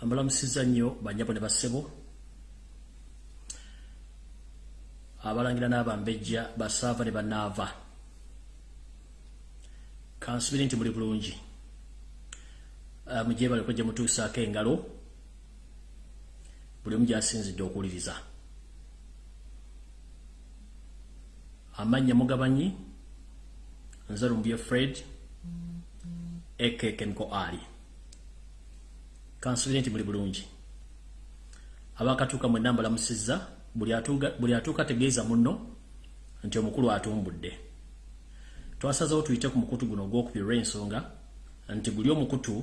ambalamusiza nnyo banyabo ne bassebo abalangira n'abambejja basaava ne bannaava kansubire nti muli bulungi. Mujebaleko gye mutuusaako engalo buli omu gyasinzidde okuwuliriza. Amannya mugabanyi nze lumbye fred ekekemiko ali kansubire nti muli bulungi. Abakatuuka mwenna mbalamusizza buli atuuka tegeeza munno nti omukulu atumbudde. Twasazewo tuyite ku mukutu guno ogwokubiri olw'ensonga nti guli omukutu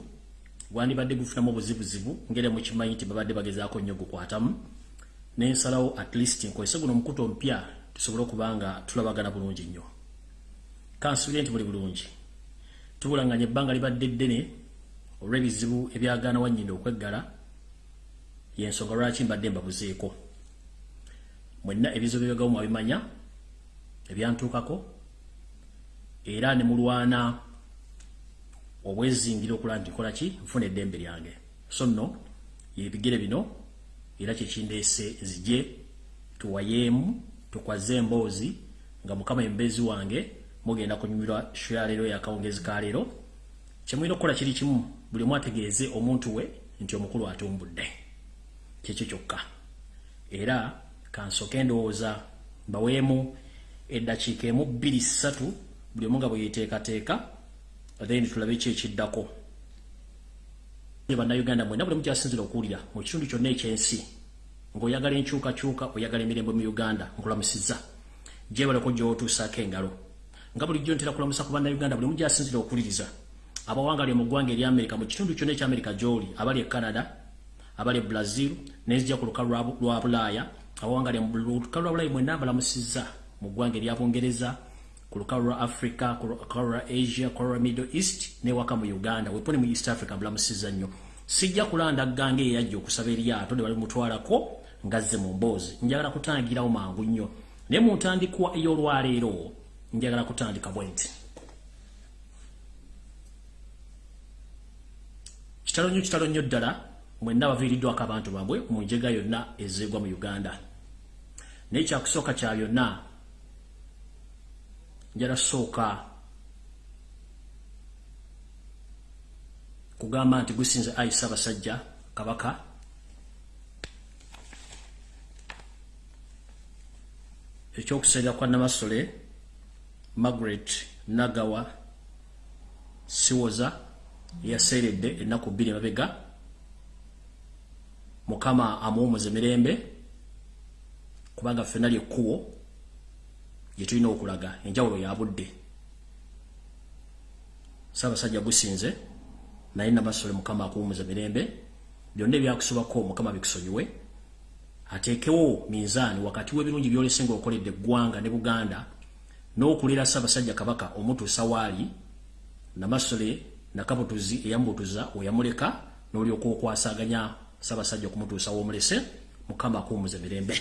gwandibadde gufunamu obuzibuzibu ngere mukimanyi nti babadde bagezaako nnyo gukwatamu nensalawo at least nkozese guno omukutu omupya tusobole okuba nga tulabagana bulungi nnyo. Kansubire nti buli bulungi. Tubulanganya ebbanga libadde ddene olw'ebizibu ebyagaana wanyinda okweggala yensonga lwaki mbadde mbabuzeeko? Mwenna ebizibu byebagawo mwabimanya ebyantuukako era ne mulwana obwezingira okulaba nti nkola ki? Nfuna eddembe lyange. So nno yebigere bino era kyekindeese nzije tuwayeemu tukwaze emboozi nga mukama embezi wange mugenda kunyumirwa sho ya leero yakawungezi ka leero kyemulina okukola kiri kimu buli omu ategeeze omuntu we nti omukulu atumbudde. Kyekyo kyokka. Era kansooke endowooza mbaweemu eddakiika emu bbiri ssatu buli omu nga bwe yeteekateeka then tulabe ki ekiddako? Bannayuganda mwena buli mukyasinzira okuwulira mu kitundu kyonna ekyensi ng'oyagala enkyukakyuka oyagala emirembe mu uganda nkulamusizza gyebaleko gy'otuusaako engalo. Nga bulijjo ntera kulamusa ku bannayuganda buli mugyasinzira okuwuliriza abawangalye mu ggwanga eri amerika mu kitundu kyonna ekyamerica gy'oli abali e canada abali e brazil nezijja ku lukalu lwa bulaaya abawangalye mu lukalu lwa bulaaya mwenna mbalamusizza mu ggwanga eryabungereza ku lukalu lwa africa ku lukalu lwa asia ku lwa middle east newaka mu uganda. Weponi mu east africa mbulamusiza nnyo. Sijja kulanda gange eyajja okusaba eryato ne bali mutwalako ngazze mu mboozi. Njagala kutangirawo mangu nnyo. Naye mu ntandikwa ey'olwaleero njagala kutandika bwe nti kitalo nnyo kitalo nnyo ddala mwenna baviiriddwako abantu bambwe mu njega yonna ezeegwa mu uganda. Naye kyakusooka kya byonna njala sooka kugamba nti gusinze ayi ssaabasajja kabaka ekyokusalira kwa namasole margaret nagawa siwoza yaseeredde ennaku bbiri emabega. Mukama amuwumuza emirembe kubanga ffenna lyekkubo gye tulina okulaga enjawulo ya budde. Saabasajja gusinze naye namasole mukama akuwumuza mirembe byonna ebyakusobako mukama bikusonyiwe ateekewo minzaani wakati w'ebirungi byolese nga okoledde eggwanga ne buganda n'okulera saabasajja kabaka omutuusa waali namasole nakabutuzi eyamubutuza weyamuleka n'olyoka okwasaganya saabasajja okumutuusa w'omulese mukama akuwumuza mirembe.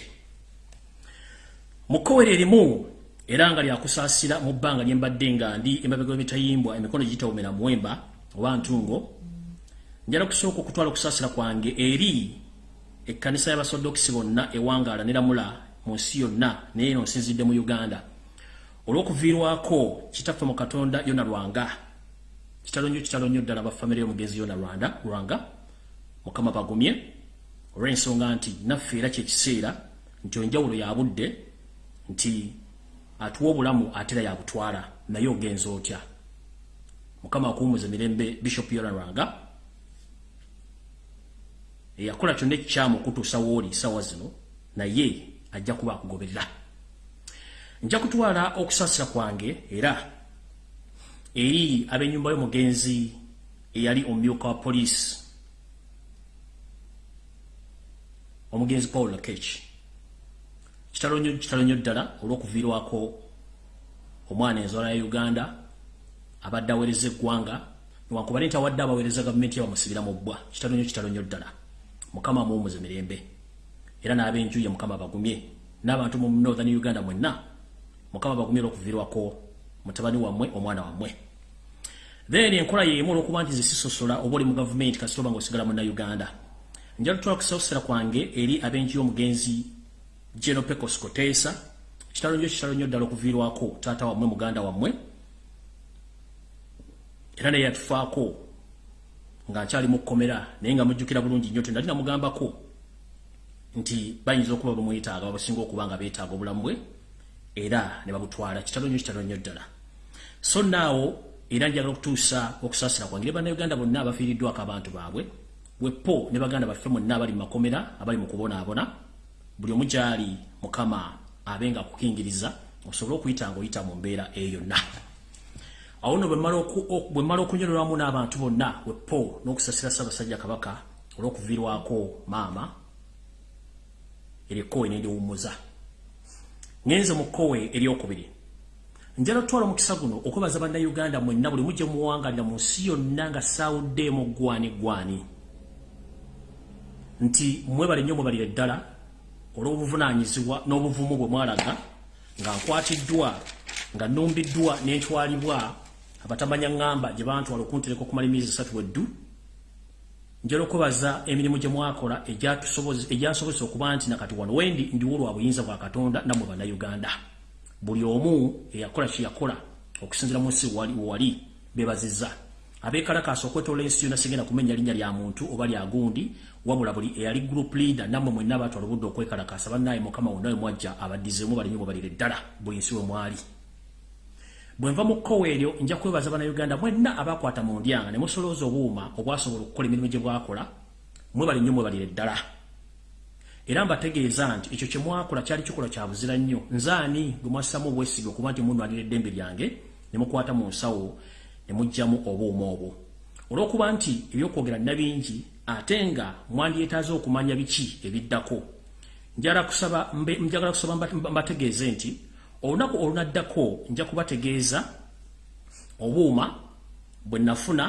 Mukowere erimu era nga lyakusaasira mu bbanga lye mbadde nga ndi emabega w'emitayimbwa emikono gitawumira muwemba oba ntungo njala kusooka okutwala okusaasira kwange eri ekkanisa y'abasodokisi bonna ewangaala neramula mu nsi yonna naye eno nsinzidde mu uganda. Olw'okuviirwako kitaffe mu katonda yona lwanga kitalo nnyo kitalo nnyo ddala bafamire y'omugenzi yona lwanda lwanga mukama bagumye olw'ensonga nti naffe era kyekiseera nti enjawulo ya budde nti atuwa obulamu atera yabutwala naye ogenza otya. Mukama akuwumuza emirembe bishop yona lwanga eyakola kyonna ekikyamu okutuusa wooli sawa zino naye ajja kuba akugoberera. Nja kutwala okusaasira kwange era eri ab'ennyumba y'omugenzi eyali omumyuka wa poliisi. Omugenzi paul lakech. Kitalo nnyo ddala olw'okuviirwako omwana enzala ya uganda abadde aweereza eggwanga newankubadde nti awadde abaweereza gavumenti yabamusibira mu bbwa. Kitalo nnyo kitalo nnyo ddala. Mukama amuwumuza emirembe era n'ab'enju ye mukama bagumye n'abantu mu northern uganda mwenna mukama bagumye olw'okuviirwako mutabani wammwe omwana wammwe. Then enkola yemu olw'okuba nti zisisosola oba oli mu gavumenti kasita oba nga osigala munna uganda njala tutwala kusawusira kwange eri abenji y'omugenzi General Pecos Kotesa kitalo nnyo kitalo nnyo ddala okuviirwako taata wammwe muganda wammwe era naye yatufaako nga nkyali mu kkomera naye nga mujjukira bulungi nnyo tenali namugambako nti bayinza okuba bamwetaaga babasinga okuba nga beetaaga obulamu bwe era ne babutwala. Kitalo nnyo kitalo nnyo ddala so naawo era njagala okutuusa okusaasira kwangire bannayuganda bonna abafiiriddwako abantu baabwe wepo ne baganda baffe mwenna abali mu makomera abali mu kubonaabona buli omu gyali mukama abe nga akukingiriza osobole okuyita ng'oyita mu mbeera eyo yonna awo nno bwe mmala okunyololwamu n'abantu bonna wepo n'okusasira ssaabasajja kabaka olw'okuviirwako maama eryekowe nendiwummuza ngenze mu kkowe eryokubiri njala otwala omukisa guno okwebaza bannayuganda mwenna buli mujje muwangalira mu nsi yonna nga saawuddeemu gwani gwani. Nti mwebale nnyo mwebalire ddala olw'obuvunaanyizibwa n'obuvumu bwe mwalaga nga nkwatiddwa nga nnumbiddwa n'entwalibwa abatamanya ŋŋamba gye bantwala okuntereka okumala emyezi esatu weddu. Njala okubaza emirimu gye mwakola egyansobozesa okuba nti nakati wano wendi ndiwo lwa buyinza bwa katonda nammwe bannayuganda buli omu eyakola kyeyakola okusinzira mu nsi wewali bebaziza abekalakaasa okwetoola ensi yonna sigenda kumenya linnya lya muntu oba lya gundi wabula buli eyali group leader nammwe mwenna abatwala obudde okwekalakaasa bannaye mukama wonna we mwajja abaddizeemu balinyo bwe balire ddala buli nsi we mwali. Bwenva mu kkowa eryo nja kwebaza bannayuganda mwenna abakwata mu ndyanga ne musolooza obuuma obwasobola okukola emirimu gye bwakola mwebali nnyo mwebalire ddala era mbategeeza nti ekyo kye mwakola kyali kikola kya buzira nnyo. Nzaani gwe mwassamu obwesige okuba nti munwalira eddembe lyange ne mukwata mu nsawo ne muggyamu obuuma obwo. Olw'okuba nti ebyokwogera nabingi ate nga mwandyetaaze okumanya biki ebiddako. Njagala kusaba mbategeeze nti olunaku olunaddako nja kubategeeza obuuma bwe nafuna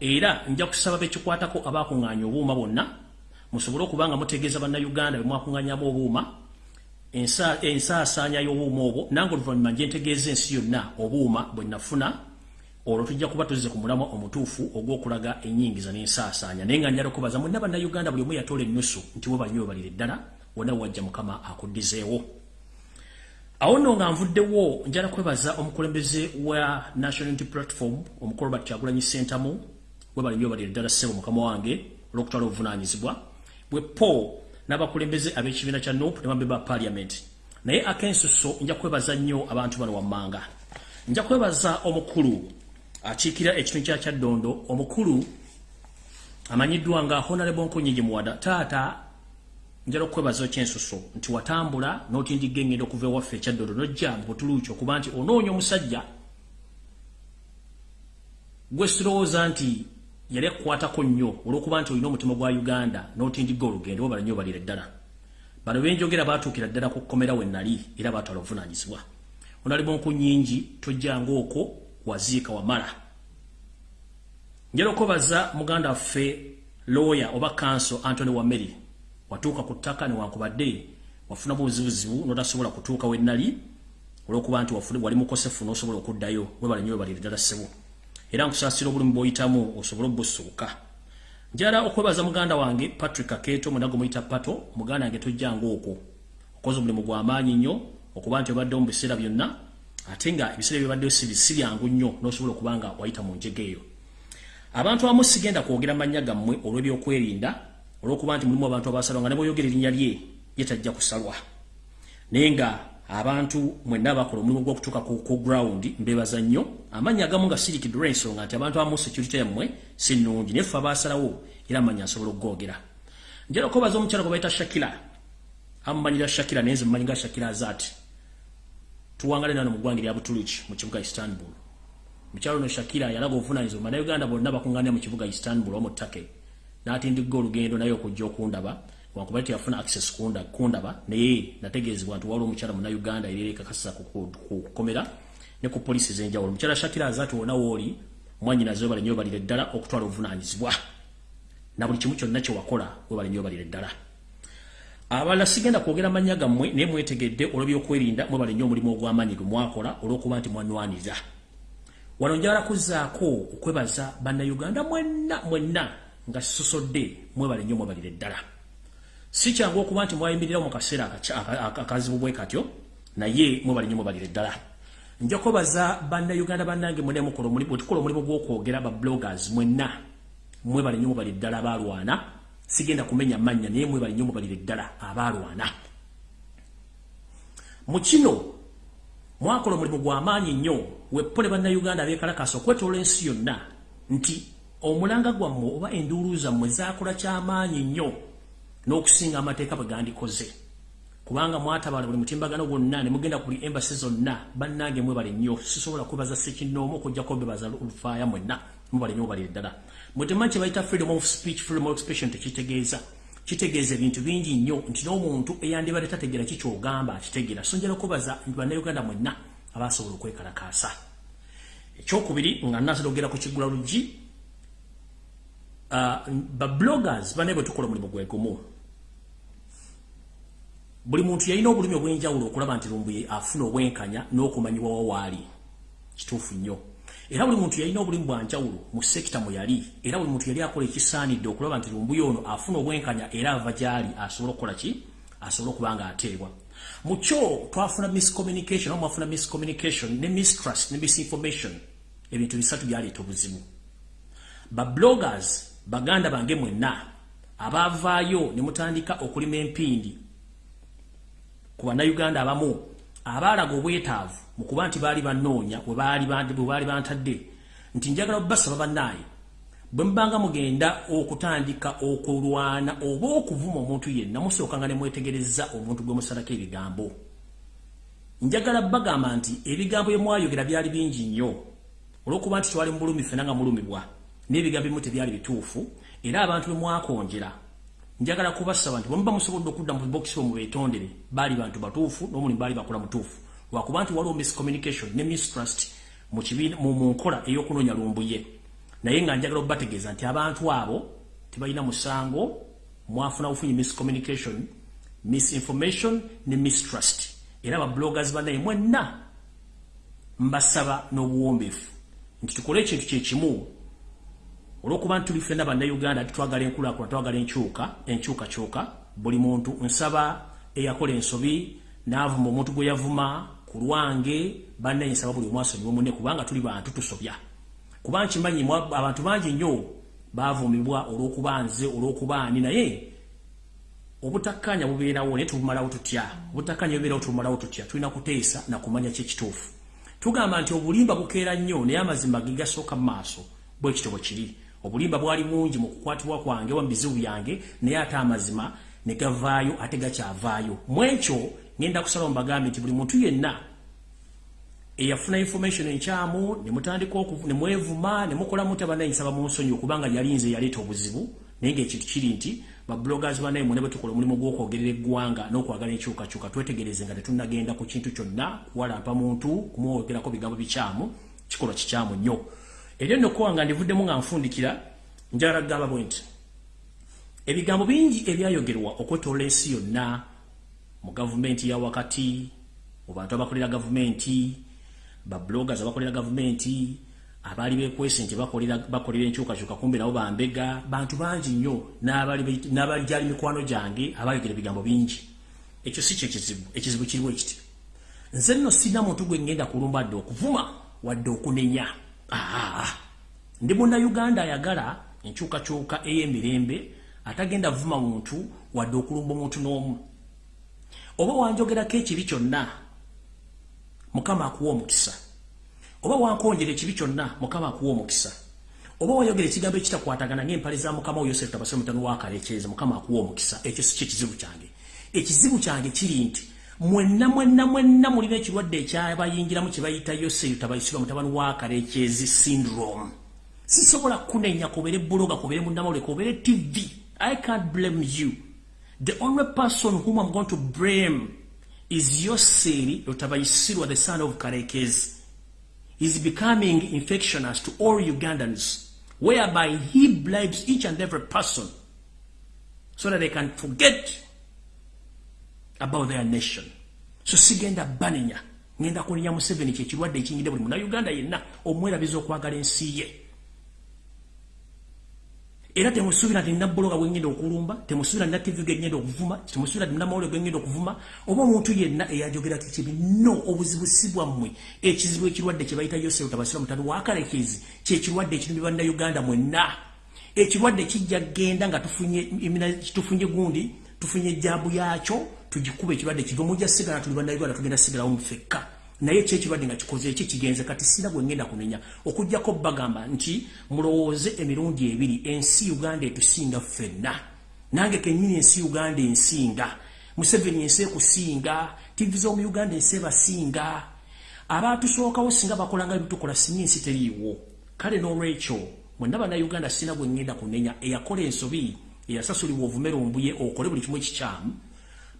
era nja kusaba bekikwatako abakuŋŋaanya obuuma bonna musobole okuba nga mutegeeza bannayuganda be mwakuŋŋaanyamu obuuma ensaasaanya y'obuuma obwo nange oluvannyuma nje ntegeeza ensi yonna obuuma bwe nafuna olwo tujja kuba tuzze ku mulamwa omutuufu ogw'okulaga ennyingiza n'ensaasaanya. Naye nga njala okubaza mwenna bannayuganda buli omu yatoola ennusu nti we banywe balire ddala wonna wajja mukama akuddizeewo. Awo nno nga nvuddewo njala kwebaza omukulembeze wa national unity platform omukolo bakyagulanyi sentamu webali nyo balire ddala ssebo mukama wange olwokutwala obuvunanyizibwa bwe po n'abakulembeze ab'ekibiina kya nop ne bambe ba parliament. Naye akensuso nja kwebaza nnyo abantu bano wammanga. Nja kwebaza omukulu akiikira ekitundu kya kyaddondo omukulu amanyiddwa nga honorable nkonyingi muwada. Taata njala okwebaza kyensuso nti watambula n'otindiga engendo okuva ewaffe ekyaddolo nojja mu butuluuki okuba nti onoonya omusajja. Gwe sirowooza nti yali akukwatako nnyo olw'okuba nti olina omutima gwa uganda n'otindiga olugendo obala nnyo balira ddala bano benjogera baatuukira ddala ku kkomera we nali era baatwala obuvunaanyizibwa. Onali bonku nnyingi tojjanga okwo waziika wamala. Njala okwebaza muganda waffe looya oba kanso antony wameri watuuka ku ttaka newankubadde wafuna buzibuzibu notasobola kutuuka wenali olwokuba nti wali mukosefu nosobola okuddayo webale nyo webalire ddala ssebo era nkusaasira obulumi bwoyitamu osobole obusuuka njala okwebaza muganda wange patrick aketo munago muyita pato muganda wange tojjanga okwo. Okoze omulimu gw'amaanyi nnyo okuba nti obaddewo mu biseera byonna ate nga ebiseera byobaddeyo si byangu nnyo nosobola okuba nga wayita mu njega eyo. Abantu abamu sigenda kwogera mannya gammwe olw'ebyokwerinda olwokuba nti mulimu abantu abasalwa nga ne bwoyogera erinnya lye ye tajja kusalwa. Naye nga abantu mwenna abakola omulimu gw'okutuuka ku ground mbebaza nnyo amannya agamu nga sirikidde olw'ensonga nti abantu abamu security yammwe si nnungi naye ffe abasalawo era amannya nsobola okugogera. Njala okubaza omukyala gwe bayita shakira. Amumanyira shakira naye nze mumanyi nga shakira azaati tuwangale nano mu ggwanga erya butuluki mu kibuga istanbul. Mukyalo no shakira yalaga obuvunanyizibwa bannayuganda bonna bakuŋŋaanira mu kibuga istanbul omu ttake. Natindiga olugendo naye okujja okundaba wankubali teyafuna access kunda kundaba. Naye nategeezebwa nti waliwo omukyala muna uganda ererekakasisa kukomera ne ku polisi zenjawulo omukyala shakira azati wona wooli mwanyinaze webale nyo balire ddala okutwala obuvunanyizibwa na buli kimu kyonna kyewakola webale nyo balire ddala abalala sigenda kwogera mannya gammwe naye mwetegedde olw'ebyokwerinda mwebale nnyo omulimu ogw'amaanyi gwe mwakola olw'okuba nti mwanwanirira wano njala kuzzaako okwebaza bannayuganda mwenna mwenna nga sisosodde mwebale nnyo mwebalire ddala si kyangu okuba nti mwayimirirawo mu kaseera akazibu bwe katyo naye mwebale nnyo mwebalire ddala. Nja kwebaza bannayuganda bannange mwena mukola omulimu gw'okwogera ba bloggers mwenna. Mwebale nnyo mwebalire ddala abaalwana. Sigenda kumenya mannya naye mwebale nnyo mwebalire ddala abaalwana. Mu kino mwakola omulimu gw'amaanyi nnyo weppole bannayuganda abeekalakasa okwetoola ensi yonna nti omulanga gwammwe oba enduulu zammwe zaakola kyamaanyi nnyo n'okusinga amateeka bwe gandikoze. Kubanga mwatabala buli mutimbagano gwonna ne mugenda ku buli embasi zonna bannange mwebale nnyo. Sisobola kwebaza sekinnoomu okujjako bebaza lufaaya mwenna mubale nnyo mubalire ddala mwetemanyi kye bayita freedom of speech freedom of expression tekitegeeza. Kitegeeza ebintu bingi nnyo nti n'omuntu eyandibadde tategeera kikyogamba akitegeera. So njala kwebaza nti bannayuganda mwenna abasobola okwekalakaasa. Ekyokubiri nga nnasala ogera ku kiggula luggi uh, babloggers banaye bwe tukola omulimu gwegumu buli muntu yalina obulumi obwenjawulo okulaba nti lumbuye afuna obwenkanya n'okumanyibwawo waali kituufu nnyo. Era buli muntu yalina obulimu bwanjawulo mu sekita mwe yali era buli muntu yali akola ekisaanidde okulaba nti lumbuye ono afuna obwenkanya era ava gyali asobole okukola ki? Asobole okuba nga ateebwa. Mu kyo twafuna miscommunication oba mwafuna miscommunication ne mistrust ne misinformation. Ebintu bisatu byaleeta obuzibu. Babloggers baganda bange mwenna abaavaayo ne mutandika okulima empindi ku bannayuganda abamu abaalaga obwetaavu mu kuba nti baali bannoonya bwe baali bantadde nti njagala obasaba bannaaye bwe mubanga mugenda okutandika okulwana oba okuvuma omuntu yenna musookanga ne mwetegereza omuntu gwe musalako ebigambo. Njagala bagamba nti ebigambo bye mwayogera byali bingi nnyo olw'okuba nti twali mu bulumi fena nga mulumibwa n'ebigambo bimu tebyali bituufu era abantu bwe mwakonjera njagala kubasaba nti bwemuba musobodde okudda mu bokisi omwe beetondere baali bantu batuufu n'omulimu baali bakola mutuufu. Lwakuba nti waliwo miscommunication ne mistrust mu nkola ey'okunoonya lumbuye naye nga njagala okubategeeza nti abantu abo tebalina musango mwafuna bufunyi miscommunication misinformation ne mistrust. Era babloggers banaye mwenna mbasaba n'obuwombeefu. Nti tukole ekintu kyekimu olwokuba nti tuli ffenna bannayuganda titwagala enkulaakulana twagala enkyuka enkyukakyuka buli muntu nsaba eyakola ensobi n'avuma omuntu gwe yavuma ku lwange bannaye nsaba buli omwasonyiwa munne kubanga tuli bantu tusobya. Kuba nkimanyi abantu bangi nnyo baavumibwa olw'okuba nze olw'okuba ani naye obutakkanya bubeerawo naye tubumalawo tutya? Obutakkanya bubeerawo tubumalawo tutya? Tulina kuteesa nakumanya kyekituufu tugamba nti obulimba bukeera nnyo naye amazima ge gasooka mu maaso bwe kitobwe kiri obulimba bwali mungi mu kukwatibwa kwange wa bizibu byange naye ate amazima ne gavaayo ate gakyavaayo mu ekyo ngenda kusala mubagambe nti buli muntu yenna eyafuna information enkyamu nemutandika nemwevuma nemukola muti abanayisaba mu nsonyi okubanga yalinze yaleeta obuzibu naye ngaekintu kiri nti babloggers banaye mwene bwetukola omulimu gw'okwogerera eggwanga n'okwagala enkyukakyuka twetegereze nga tetunagenda ku kintu kyonna kuwalampa muntu kumwogerako bigambo bikyamu kikolwa kikyamu nnyo eryo nno kuwanga ndivuddemu nga nfundikira njagala kugamba bwe nti ebigambo bingi ebyayogerwa okwetoola ensi yonna mu gavumenti ya wakati mu bantu abakolera gavumenti babloggers abakolera gavumenti abaali bekwese nti bakolera enkyukakyuka kumbe nabo bambega bantu bangi nnyo n'abalijali mikwano gyange abayogera ebigambo bingi. Ekyo si kyekizibu ekizibu kiriwo ekiti. Nze nno sirina muntu gwe ngenda kulumba dde okuvuma wadde okunenya ndi munnayuganda ayagala enkyukakyuka ey'emirembe atagenda vuma muntu wadde okulumba omuntu n'omu. Oba wanjogerako ekibi kyonna mukama akuwa omukisa. Oba wankonjera ekibi kyonna mukama akuwa omukisa. Oba wayogera ekigambo ekitakwatagana ng'empale za mukama wo yosefu tabasire mutano wakalekyeza mukama akuwa omukisa. Ekyo si kyekizibu kyange. Ekizibu kyange kiri nti mwenna mwenna mwenna mulina ekirwadde ekyabayingiramu kyebayita yoseyo tabayisirwa mutabani wa kalekyezi syndrome. Sisobola kunenya kubere buloga kubere munamawule kubere tv i can't blame you. The only person whom i'm going to blame is yoseri lotabayisirwa the son of kalekezi is becoming infectionous to all ugandans whereby he bribes each and every person so that they can forget about their nation. So sigenda banenya. Ngenda kunenya museveni kyekirwadde ekinyide buli munauganda yenna omwerabiza okwagala ensi ye. Era temusuubira nti nnabbologa bwengenda okulumba temusuubira nna tv gengenda okuvuma temusuubira nti namawulire gengenda okuvuma oba omuntu yenna eyajogerako kibi no obuzibu si bwammwe ekizibu ekirwadde kye bayita yosef tabasira mutano wakalekezi kyekirwadde ekirumbi bannayuganda mwenna. Ekirwadde kijja genda nga tufunye gundi tufunye ejjaabu yakyo tugikuba ekirwadde kive mujja sigala tuli bannayuganda tugenda sigalawo mufekka naye kyekirwadde nga kikoze eki kigenze? Kati sina bwe ngenda kunenya. Okugjako bagamba nti mulowooze emirundi ebiri ensi uganda etusinga ffenna. Nange kenyini ensi uganda ensinga. Museveni ensi ekusinga tivi z'omu uganda ensi ebasinga. Abaatusookawo singa bakolanga bitukola singa ensi teriiwo. Kale n'olwekyo mwenna bannayuganda sina bwe ngenda kunenya. Eyakola ensobi eyasasulibwa ovumera ombuye okole buli kimu ekikyamu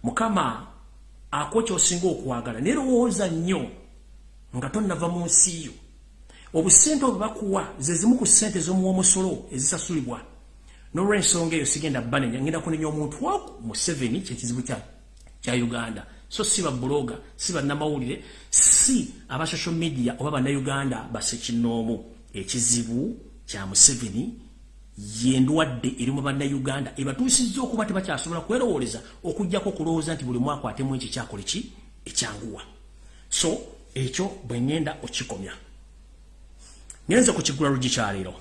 mukama ako kyosinga okwagala nerowooza nnyo nga tonnava mu nsi yo. Obusente obwe bakuwa ze zimu ku ssente z'omuwa omusolo ezisasulibwa. N'olwensonga eyo sigenda banenya ngenda kunenya omuntu waku mu seveni kyekizibu kya uganda. So si babuloga si bannamawulire si aba social media oba bannayuganda basekinoomu ekizibu kya museveni yendwadde eri mu bannayuganda ebatuusizza okuba tebakyasobola kwerowooleza okugjako okulowooza nti buli mwaka atemu ekyo kyakola ki? Ekyanguwa. So ekyo bwe ŋŋenda okikomya. Ngenze ku kiggula lugi kyaleero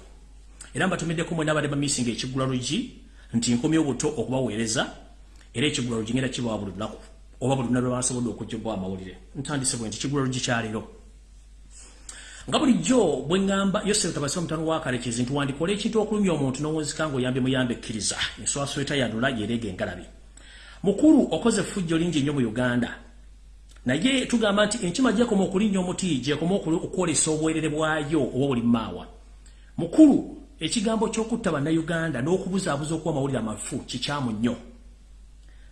era mbatumiddeko mwena abadde bamisinga ekiggula lugi nti nkomya obuto okubaweereza era ekiggula lugi ngenda kibawa buli lunaku oba buli lunaku lwebansobodde okujjobwa amawulire. Ntandise bwe nti kiggula lugi kyaleero nga bulijjo bwe ŋŋamba yosefu tabasira omutano wa kalekezi nti wandikola ekintu okulumya omuntu n'owunzika ng'oyambe muyambe ekkiriza enswasweta yanula yereega engalabi mukulu okoze fujjo lingi nnyo mu uganda. Naye tugamba nti enkima gyekoma okulinnya omuti gyekoma okwolesa obwerere bwayo oba buli maawa mukulu ekigambo ky'okutta bannayuganda n'okubuzaabuza okuwa amawulire amafu kikyamu nnyo.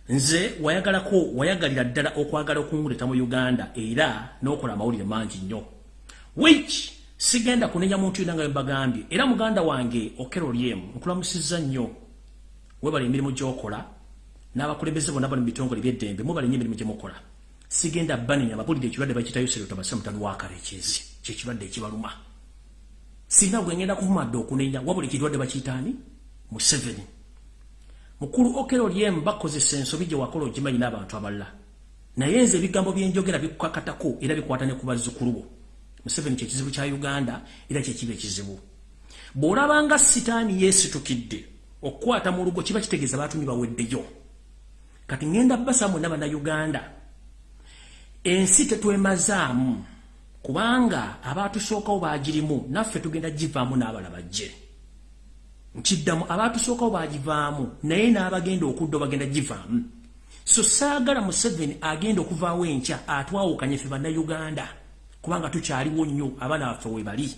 Nze wayagalako wayagalira ddala okwagala okunguleta mu uganda era n'okola amawulire mangi nnyo which? Sigenda kunenya muntu yina nga mbagambye era muganda wange okero lyemu nkulamusizza nnyo. Webala emirimu gyokola n'abakulembeze bonna bali mu bitongole by'eddembe mubala nnyo emirimu gye mukola. Sigenda banenya ababulire ekirwadde bakitayo serotobase mutani wakala ekyezi kyekirwadde ekibaluma. Sina gwe ngenda kuvumadde okunenya wabula ekirwadde bakiyitaani museveni. Mukulu okero lyemu bakozesa ensobi gye wakola ogimanyi n'abantu abalala. Naye nze ebigambo byenjogera bikukakatako era bikwatane ku bazzukulu bo Museveni kye kizibu kya Uganda era kye kibe kizibu. Bw'olabanga sitaani yeesitukidde okukwata mu lugo kiba kitegeeza baatumye baweddeyo. Kati ngenda basamu n'abana Uganda. Ensi tetwemazaamu kubanga abaatusookawo baagirimu naffe tugenda givaamu n'abala bajje. Nkiddamu abaatusookawo baagivaamu naye n'abagenda okudda bagenda givaamu. So saagala Museveni agenda okuvaawo enkya atwawukanye ffe bannayuganda. Kubanga tukyaliwo nnyo abaana baffe we bali.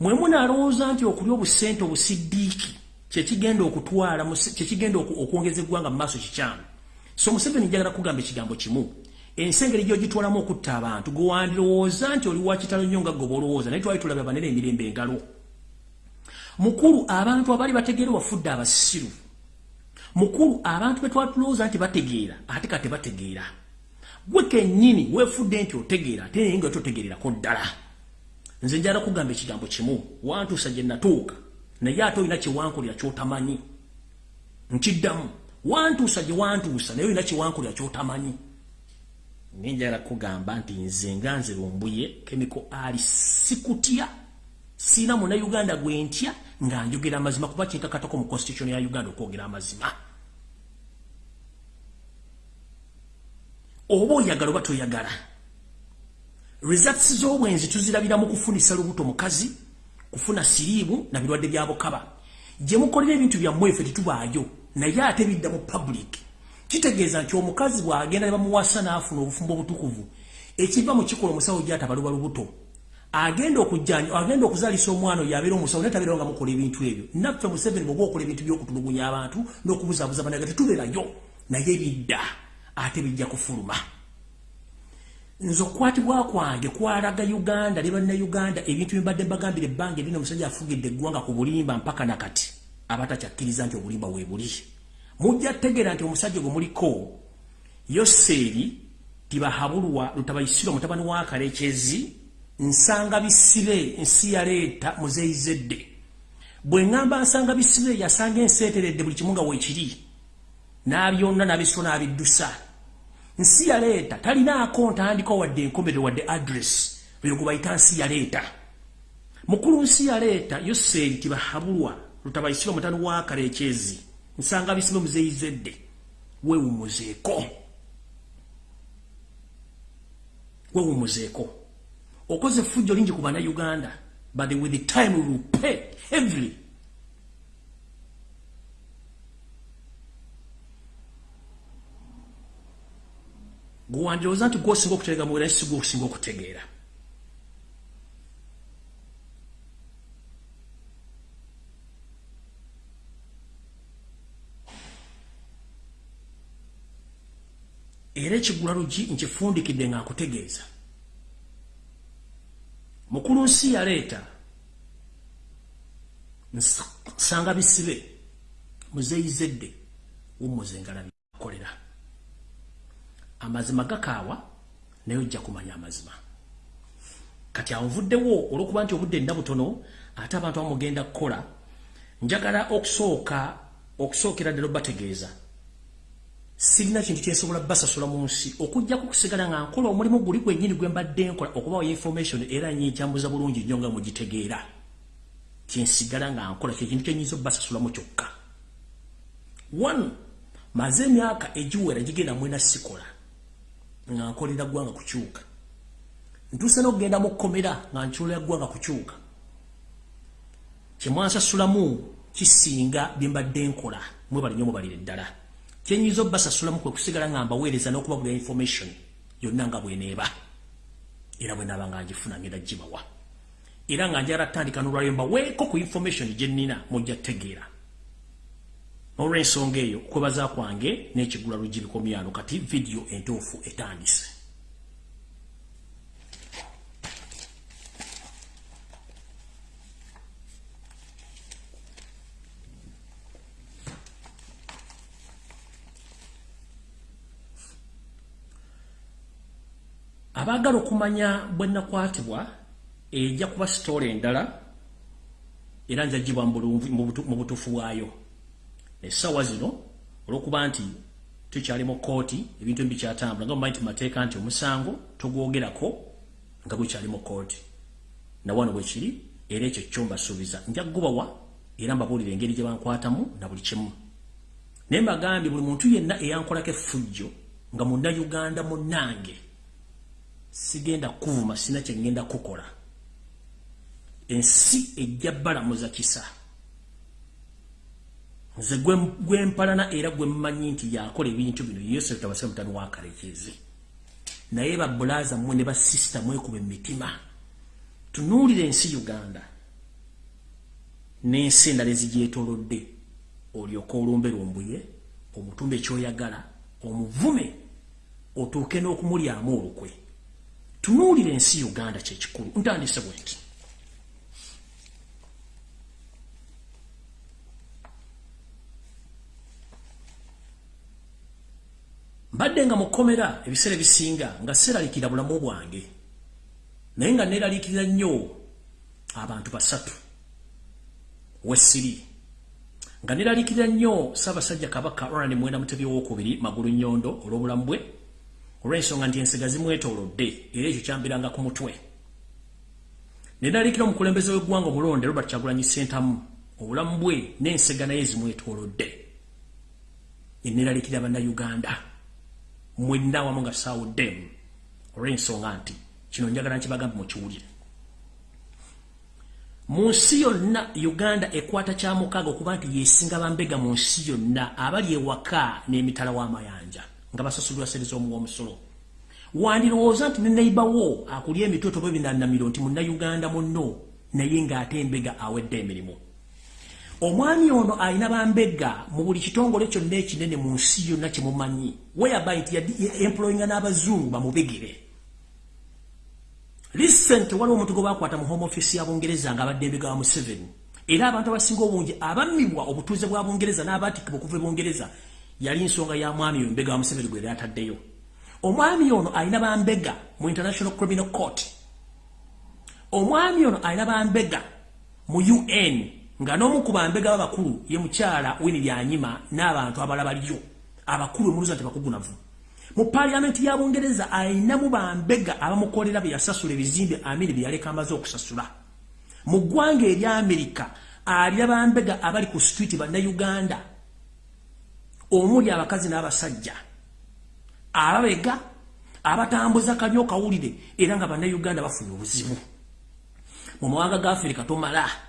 Mwe munalowooza nti okulya obusente obusiddiiki kyekigenda okutwala kyekigenda okwongeza eggwanga mu maaso kikyamu. So museveni njagala kugamba ekigambo kimu. Ensi engeri gyogitwalamu okutta abantu gwe wandirowooza nti oli wakitalo nnyo nga goba olowooza naye twali tulabye abanene emirembe engalo. Mukulu abantu abaali bategeera wafudde abasiru. Mukulu abantu betwatulowooza nti bategeera ate kate bategeera gwe kennyini weefudde nti otegeera ate naye nga totegeererako ddala. Nze njala kugamba ekigambo kimu. Wantuusa gye natuuka naye ate olina kyewankulya kyotamanyi. Nkiddamu wantuusa gye wantuusa naye olina kyewankulya kyotamanyi. Naye njala kugamba nti nze nga nze lumbuye kemiko ali sikutya siina munauganda gwe ntya nga njogera amazima kuba kinkakatako mu constitution ya uganda okwogera amazima oba oyagala oba toyagala. Results z'obwenzi tuzirabira mu kufunisa lubuto mukazi kufuna siriimu na birwadde bya bukaba. Gye mukolera ebintu byammwe ffe tetubaayo naye ate bidda mu public. Kitegeeza nti omukazi bw'agenda ne bamuwasa n'afuna obufumbo obutukuvu ekiva mu kikola omusawo gyatabaluba lubuto agenda okujjanya agenda okuzaalisa omwana oyo abeera omusawo naye tabeerawo nga mukola ebintu ebyo. Naffe museveni bweoba okola ebintu by'okutulugunya abantu n'okubuzaabuza banaga tetubeerayo naye bidda ate bijja kufuluma. Nze okukwatibwa kwange kwalaga uganda ne bannayuganda ebintu byembadde mbagambira ebbanga erina omusajja afugidde eggwanga ku bulimba mpaka nakati abatakyakkiriza nti obulimba we buli. Mujja tegeera nti omusajja gwe muliko yoseeri tibahabulwa lutabayisirwa mutabani wa kalekezi nsanga bisibe nsi yaleeta muzeyizedde bwe ŋŋamba nsanga bisibe yasanga enseeteredde buli kimu nga weekiri n'abyonna n'abisiro n'abiddusa nsi yaleeta talinaako ntandika wadde enkomerero wadde adress eyo gwe bayita nsi yaleeta mukulu nsi yaleeta yoseeri tibahabulwa lutabayisiro mutani wa kaleekyezi nsanga bisibe muzeyizedde weewumuzeeko. Weewumuzeeko. Okoze effujjo lingi ku bannayuganda but with the time we will pay heavily gwandirowooza nti gwosinga okutegeera mu bulaisi gwosinga okutegeera. Era ekigula lugi nkifundikidde nga nkutegeeza mukulu nsi yaleeta nsanga bisibe muzeyizedde wumuzengala byakolera amazima gakaawa naye ojja kumanya amazima. Kati anvuddewo olwokuba nti obudde nda butono ate abantu bamugenda kukola njagala okusooka okusookera ddala obategeeza. Sirina kintu kyensobola basasula mu nsi. Okujjaku kusigala nga nkola omulimu guli gwennyini gwe mbadde nkola okubawa information era nyikyambuza bulungi nnyo nga mugitegeera. Kyensigala nga nkola kyekintu kyenyinza obbasasulamu kyokka. One maze emyaka egiwera gigenda mwena sikola nga nkolera ggwanga kukyuka. Ntuuse n'okugenda mu kkomera nga nkyolera ggwanga kukyuka. Kyemwansasulamu kisinga bye mbadde nkola mwe balinyo mubalire ddala kyenyiza obbasasulamu kwe kusigala nga mbaweereza n'okubagula information yonna nga bweneeba era bwe naaba nga ngifuna ngenda gibawa era nga njala tandika n'olwalyo mbaweeko ku information gye nnina mujja tegeera olw'ensonga eyo okwebaza kwange n'ekigula luggi bikomyano kati vidiyo entuufu etandise. Abaagala okumanya bwe nakwatibwa ejja kuba sitoola endala era njagibwa mu butuufu bwayo essaawa zino olw'okuba nti tukyali mu kooti ebintu ebi bikyatambula nga mumanyi tumateeka nti omusango togwogerako nga gukyali mu kooti nawano bwe kiri era ekyo kyo mbasuubiza. Nja kugubawa era mbabuulira engeri gye bankwatamu na buli kimu. Naye mbagambye buli muntu yenna eyankolako effujjo nga munnayuganda munnange sigenda kuvuma sina kyengenda kukola. Ensi ejja balamuza kisa nze gwempalana era gwemmanyi nti yakola ebintu bino yosef tabase mutani wakalekezi naye babulaza mmwe ne basisita mwekuba emitima. Tunuulira ensi uganda. N'ensi endala ezigyetolodde olyoka olumbe lumbuye omutumba ekyoyagala omuvume otuuke n'okumulyamu olukwe. Tunuulira ensi uganda kyekikulu ntandise bwe nti mbadde nga mukomera ebiseera ebisinga nga seeralikira bulamu bwange. Naye nga neeralikirira nnyo abantu basatu. Wesiri nga neeralikirira nnyo ssaabasajja kabaka rani mwenda mutebi owokubiri magulu nnyondo olw'obulamu bwe. Olw'ensonga nti ensiga zimwetoolodde era ekyo kyambiranga ku mutwe. Neeralikira omukulembeze w'eggwanga omulonde robert kyagulanyi sentamu obulamu bwe n'ensiga naye zimwetoolodde eneeralikira bannayuganda mwenna wamu nga tusaawuddemu olw'ensonga nti kino njagala nkibagambe mukiwulire. Mu nsi yonna uganda ekwata kyamukaaga okuba nti yesinga bambega mu nsi yonna abali ewaka n'emitala w'amayanja nga basasulirwa sente z'omuwomusolo wandirowooza nti ne neibawo akulya emitoto bwe binanamiro nti munnayuganda munno naye ng'ate embega awedde emirimu omwami ono alina bambega mu buli kitongole kyonna ekinene mu nsi yonna kyemumanyi weyaba nti employinga n'abazungu bamubegere. Recent waliwo omuntu gwe bakwata mu home office ya bungereza nga abadde embega wa museveni. Era abantu abasinga obungi abammibwa obutuuze bwa bungereza n'abatikibwa okuva e bungereza yali nsonga ya mwami oyo embega wa museveni gwe yali ataddeyo. Omwami ono alina bambega mu international criminal court. Omwami ono alina bambega mu un nga n'omu ku bambega b'abakulu ye mukyala wini lyanyima n'abantu abalala baliyo abakulu emuluza nti bakugunavu. Mu paliamenti ya bungereza ayinamu bambega abamukolera bye yasasula ebizimbe amini bye yaleka amaze okusasula. Mu ggwanga erya amerika alya bambega abali ku street bannayuganda. Omuli abakazi n'abasajja. Ababega abatambuza kanyo kawulire era nga bannayuganda bafunye obuzibu. Mu mawanga ga afirika tomala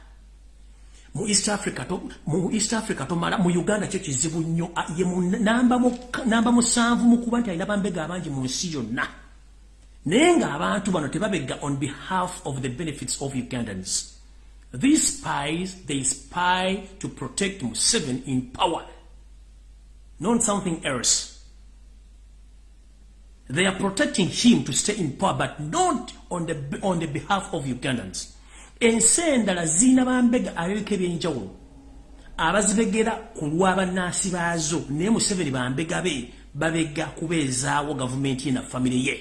mu east africa to mu east africa tomala mu uganda kyo kizibu nnyo. Ye namba mu namba musanvu mu kuba nti alina bambega abangi mu nsi yonna. Naye ng'abantu bano tebabega on behalf of the benefits of ugandans. These spies they spy to protect Museveni in power not something else. They are protecting him to stay in power but not on the on the behalf of ugandans ensi endala ziina bambega abebika ebyenjawulo abazibegera ku lw'abanaasi baazo naye museveni bambega be babega kubeezaawo gavumenti ye. Na famire ye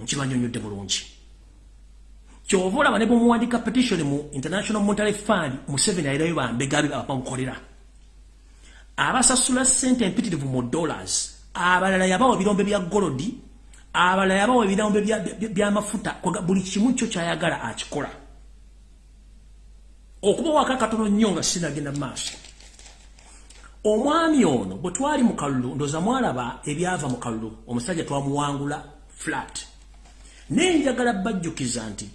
nkibanyonyodde bulungi? Kyova olaba ne bwemuwandika petition mu international monetary fund museveni alirayo bambega be abamukolera. Abasasula sente empitirivu mu dollars abalala yabawa birombe bya golodi abalala yabawa ebirombe byamafuta buli kimu kyo kyayagala akikola. Okuba waka katono nnyo nga sinagenda maaso. Omwami ono bwe twali mu kalulu ndoza mwalaba ebyava mu kalulu omusajja twamuwangula flat. Naye njagala bajjukiza nti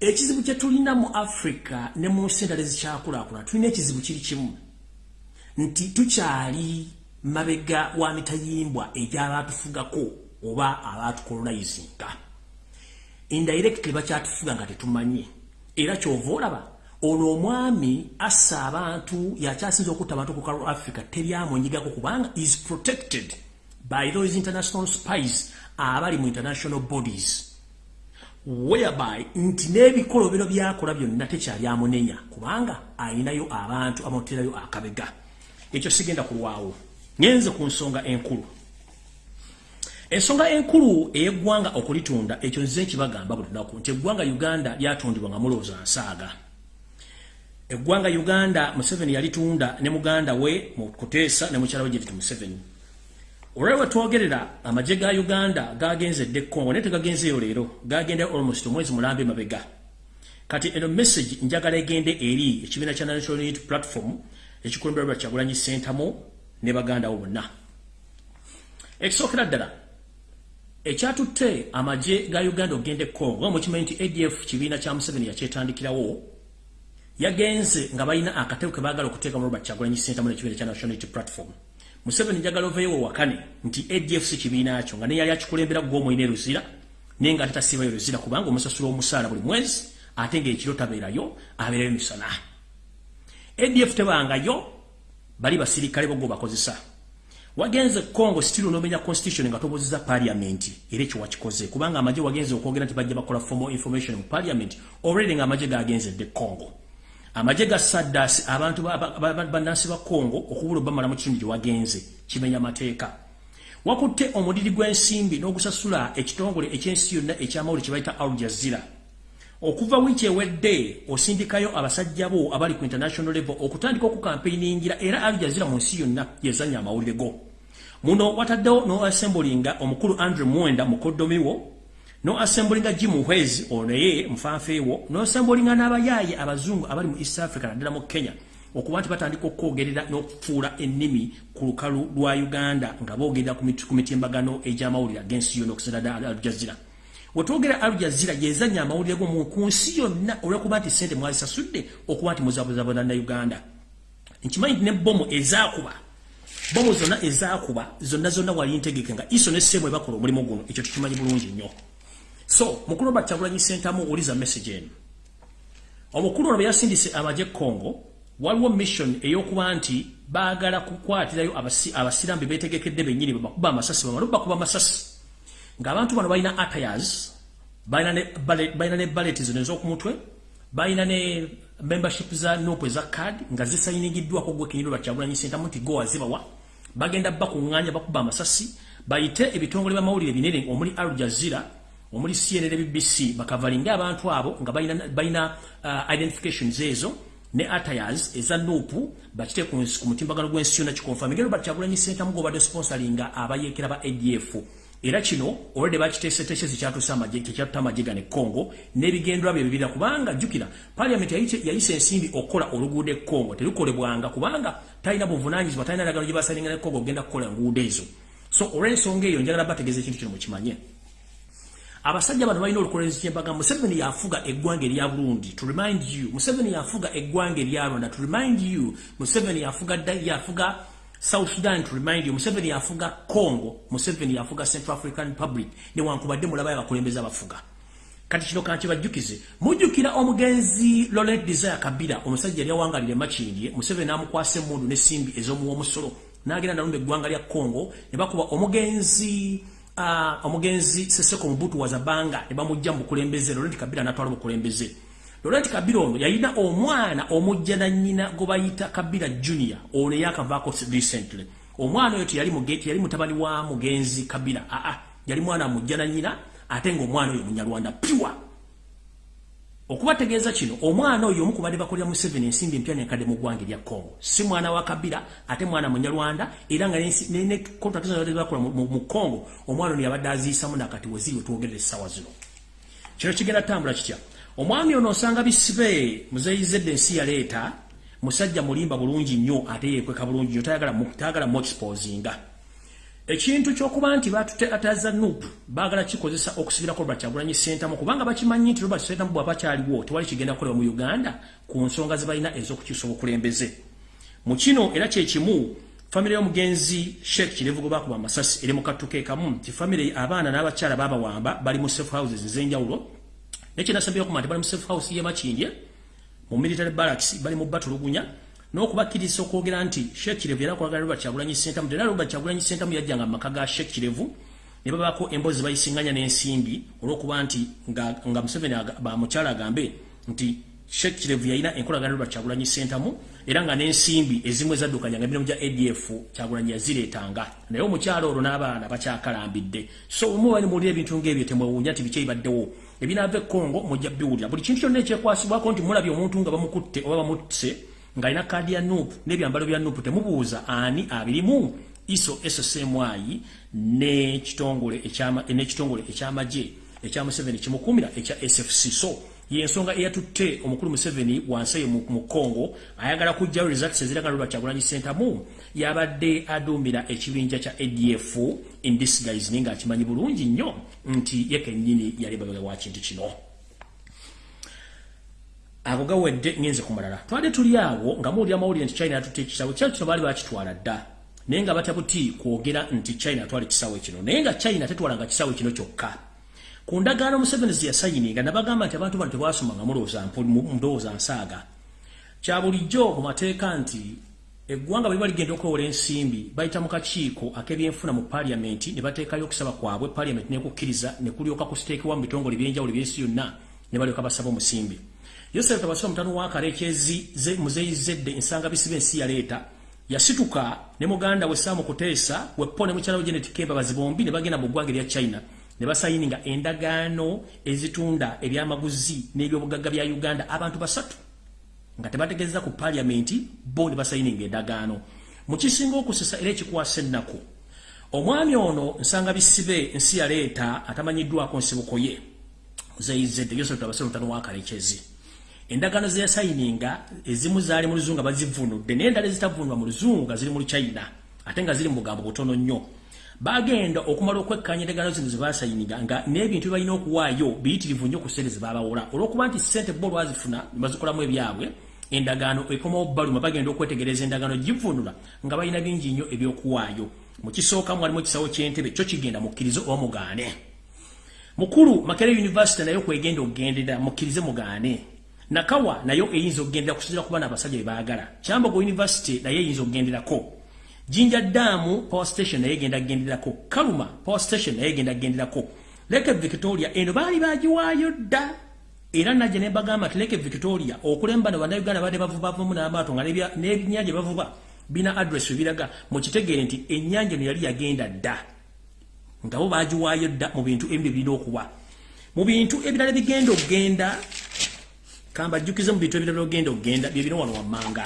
ekizibu kye tulina mu afrika ne mu nsi endala ezikyakulaakulana tulina ekizibu kiri kimu. Nti tukyali mabega wa mitayimbwa egy'abaatufugako oba abaatukolonizinga indirectly bakyatufuga nga tetumanyi era kyova olaba ono omwami assa abantu yakyasinza okutta abantu ku kalo africa teryamunyigako kubanga is protected by those international spies abali mu international bodies whereby nti n'ebikolobero byakola byonna tekyali amunenya kubanga ayinayo abantu amuterayo akabega. Ekyo sigenda kulwawo. Ngenze ku nsonga enkulu ensonga enkulu ey'eggwanga okulitunda ekyo nze nkibagamba buli lunaku nti eggwanga uganda lyatundibwa nga mulowooza nsaaga. Eggwanga uganda museveni yalitunda ne muganda we mu kuteesa ne mukyala we gyeriti museveni. Olwali wetwogerera amagye ga uganda gagenzedde congo naye tegagenzeeyo leero gagenda almost omwezi mulambe mabega. Kati eno message njagala egende eri ekibiina kya national unity platform ekikulembera lwa kyagulanyi sentamu ne bagandawo bonna. Ekisookera ddala ekyatutte amagye ga uganda ogende congo nga mukimanyi nti adf kibiina kya museveni yakyetandikirawo yagenze nga balina akatego ke baagala okuteeka mu robert kyagulanyi sentamu nekibiina kya national unity platform. Museveni njagala oveewo wakane nti adf si kibiina kyo nga neyali akikulembera gwomwina eruzira naye nga ate tasiibayo ruzira kubanga omusasula omusaala buli mwezi ate ngaekiro tabeerayo abeerayo misana adf tebangayo bali basirikale bogo bakozesa wagenze Congo still nomenya constitution nga toboziza parliament ere kyo wakikoze. Kubanga amaje wagenze okwogera nti bajja bakola formal information mu parliament already nga amaje gagenze de Congo. Amaje ga sadas abantu banansi ba Congo okubula bamala mu kitundu wagenze kimenya mateeka. Wakutte omudiri gw'ensimbi n'ogusasula ekitongole ekyensi yonna ekyamawuli kye bayita Al Jazeera. Okuva wiiki ewedde osindikayo abasajja bo abali ku international level okutandika okukampeiningira era Al Jazeera mu nsi yonna yezanya amawulire go muno wataddewo no assemblinga omukulu Andrew Mwenda mukoddomiwo no assemblinga Jim Hwezi oneye mfanfeewo no assemblinga n'abayaaye abazungu abali mu East Africa naddala mu Kenya okuba nti batandika okwogerera n'okufuula ennimi ku lukalu lwa Uganda nga boogerera ku mitimbagano egy'amawulire ag'ensi yonna okusenda ddala Al Jazeera. Wetwogera Al Jazeera yezanya amawulire go mu ku nsi yonna olw'okuba nti ssente mwazisasudde okuba nti muzabuzabuza na Uganda. Nkimanyi nti ne bomu ezaakuba bomu zonna ezaakuba zonna zonna wali ntegeke nga iso ne ssemu ebakola omulimu guno ekyo tukimanyi bulungi nnyo. So mukulu Robert Kyagulanyi Ssentamu uliza message eno. Omukulu ono yasindise amagye Congo waliwo mission ey'okuba nti baagala kukwatirayo abasiraamu be beetegekedde bennyini babakuba amasasi bamala bakuba amasasi. Ng'abantu bano balina attires balina ne ballet zino ez'okumutwe balina ne membership za nopu eza card nga zisayiningiddwako gwe kenyini lwa Kyagulanyi Ssentamu nti go wazibawa bagenda bakuŋŋaanya bakuba amasasi bayite ebitongole by'amawulire binene omuli Al Jazeera omuli CNN BBC bakavalinga abantu abo nga balina uh, identifications ezo ne attires eza nuupu bakite ku mutimbagano gw'ensi yonna kikonfirm. Ngero bakyagulanyi sentamu gobadde sponsoringa abayeekera ba adf era kino olwedde bakiteeseteese zikyatusa amagye tekyatuta amagye gane congo n'ebigendwa bye bibira kubanga jjukira paliament yayisa ensimbi okukola oluguudo e congo terukolebwanga kubanga talina buvunanyizibwa talina ndagano gye basalinga ne congo okugenda kukola enguudo ezo. So olw'ensonga eyo njagala bategeeza ekintu kino mukimanye abasajja bano balina olukolenzi kyembaga museveni yafuga eggwanga erya burundi to remind you museveni yafuga eggwanga erya rwanda to remind you museveni yafuga yafuga south sudan to remind you museveni yafuga congo museveni yafuga central african republic. Newankubadde mulabayo abakulembeze abafuga. Kati kino kankibajjukize mujjukira omugenzi laurent desire kabira omusajja yali awangalire makindye museveni n'amukwasa emmundu n'essimbi ez'omuwa omusolo. N'agenda nalumba eggwanga lya congo ne bakuba omugenzi uh, omugenzi Seseko Mbutu wazabanga ne bamujja mu bukulembeze. Laurent Kabila natwala bukulembeze Laurent Kabila ono yalina omwana omujja na nnyina go bayita Kabila Junior ono yakavaako recently? Omwana oyo teyali mugeti yali mutabani wa mugenzi Kabila. A a yali mwana mujja na nnyina ate ng'omwana oyo munyarwanda pure. Okubategeeza kino omwana oyo omu kubadde bakolera mu seven ensimbi empya nenkadde mu ggwanga erya congo. Si mwana wa kabira ate mwana munyarwanda era nga ne contract bakola mu congo omwana ono yabadde aziyisamu nakati weziri wetwogerera essaawa zino. Kino kigenda tambula kitya omwami ono osanga bisibe muzeyizedde ensi yaleeta musajja mulimba bulungi nnyo ate yekweka bulungi nnyo tayagala mu exposinga ekintu kyokuba nti batute ataza nup bagala kikozesa okusibira ko bakyagulanyi sentamu kubanga bakimanyi nti Robert Sentamu bwaba kyaliwo tewali kigenda kukolewa mu Uganda ku nsonga zibalina ez'okukyusa obukulembeze. Mu kino era kye kimu famire y'omugenzi Sheikh Kirevugo bakuba amasasi eri mu kattuke kamu nti famire abaana n'abakyala babawamba bali mu safe houses ez'enjawulo nekinasabye okuma nti bali mu safe house y'e Makindye mu military barracks bali mu batulugunya n'okubakiriza okwogera nti Sheikh Kirevu era kwagala Robert Kyagulanyi Ssentamu era Robert Kyagulanyi Ssentamu yajjanga mu maka ga Sheikh Kirevu ne babaako emboozi bayisinganya n'ensimbi olw'okuba nti nga, Museveni bamukyala agambe nti Sheikh Kirevu yalina enkolagana Robert Kyagulanyi Ssentamu era nga n'ensimbi ezimu ezaddukanyanga emirimu gya ADF Kyagulanyi yazireetanga. Naye omukyalo olwo n'abaana bakyakalambidde. So omu bali muwulira ebintu ng'ebyo temwewuunya nti biki ebibaddewo ebinaava e Congo mujja biwulira buli kintu kyonna ekyekwasibwako nti mulabye omuntu nga bamukutte oba bamutte ng'alina kaadi ya nuupu n'ebyambalo bya nuupu temubuuza ani abirimu. Iso ssmy n'ekitongole ekyamagye ekya museveni kimukuumira ekya sfc so yensonga eyatutte omukulu museveni wansi eyo mu congo ayagala kujjayo results eziragala lwa kyagulanyi sentamu yabadde aduumira ekibinja kya adf in disguise naye ng'akimanyi bulungi nnyo nti ye kennyini yali babaga wa kintu kino. Ago gawedde ngenze ku malala. Twali tuli awo nga muwulira amawulire nti china yatutte ekisawe kyali kino baali bakitwala dda. Naye nga batabuti kwogera nti china atwala ekisawe kino. Naye nga china tetwalanga kisawe kino kyokka. Ku ndagaano museveni ze yasayininga nabagamba nti abantu bano tebasomanga mulowooza nsaaga. Kya bulijjo mu mateeka nti eggwanga bwe liba ligenda okwewola ensimbi bayita mu kakiiko ak'ebyenfuna mu paliyamenti ne bateekayo okusaba kwabwe paliyamenti nekukkiriza ne kulyoka kusiteekebwa mu bitongole ebyenjawulo ebyensi yonna ne balyoka basaba omusimbi. Yosef tabasoma mtano wa karekezi ze muzeyi zedde ensanga bisibe ensi ya leta yasituka ne muganda we Samu Kutesa we pone mchana Janet Kemba bazibombi ne bagenda mu ggwanga lya China ne basayininga endagaano ezitunda ebyamaguzi n'ebyobugagga bya Uganda. Abantu basatu nga tebategeeza ku parliament bo ne basayininga endagaano. Mu kisinga okusesa era ekikwasa ennako omwami ono nsanga bisibe ensi ya leta atamanyiddwako nsibuko ye muzeyi zedde Yosef tabasoma mtano wa karekezi endagano ze yasayininga ezimu zaali mu luzungu bazivunudde naye endala ezitavunulwa mu luzungu nga ziri mu luchina ate nga ziri mu bugambo butono nnyo. Bagenda okumala okwekkanya endagano zino ze basayininga nga n'ebintu bye balina okuwaayo biyitirivu nnyo ku ssente ze babawola olw'okuba nti ssente bo lwazifuna ne bazikolamu ebyabwe endagaano ekomawo baluma bagenda okwetegereza endagaano givunula nga balina bingi nnyo ebyokuwaayo. Mu kisooka mwalimu ekisawo ky'entebe kyo kigenda mukkirize oba mugaane mukulu makere university naye kwegenda okugendera mukkirize mugaane. Nakawa nayo eyinza okugendera kusinzira ku baana abasajja bebaagala kyambogo university naye eyinza okugenderako. Jinja daamu power station naye egenda kugenderako. Kaluma power station naye egenda kugenderako. Leke victoria eno baali bagiwaayo dda era najje ne bagamba ti leke victoria okulemba ne bannayuganda badde bavubavumu n'amaato nga n'ebinnyanja bavuba bina adress webiraga mukitegeere nti ennyanja eno yali yagenda dda. Nga bo bagiwaayo dda mu bintu ebyo birina okuba mu bintu ebirala bigenda okugenda kamba jjukize mu bintu ebirala ogenda ogenda bye bino wano wammanga.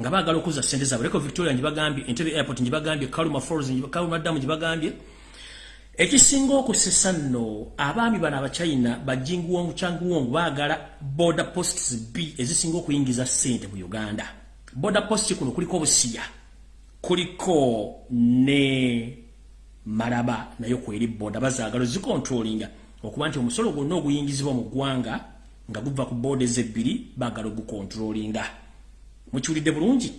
Nga baagala okuza sente zaabwe. Leko victoria njibagambye entebe airport njibagambye kaluma falls kaluma damu njibagambye ekisinga okusesa nno abaami bano abachina bajinguwongu changuwongu baagala border posts b ezisinga okuyingiza sente mu uganda. Border post kuno kuliko obusiya kuliko ne maraba nayo kweri boda bazaagala zikontrolinga okuba nti omusolo gwonna oguyingizibwa mu ggwanga nga guva ku boda ezebbiri baagala ogukontrolinga mukiwulidde bulungi?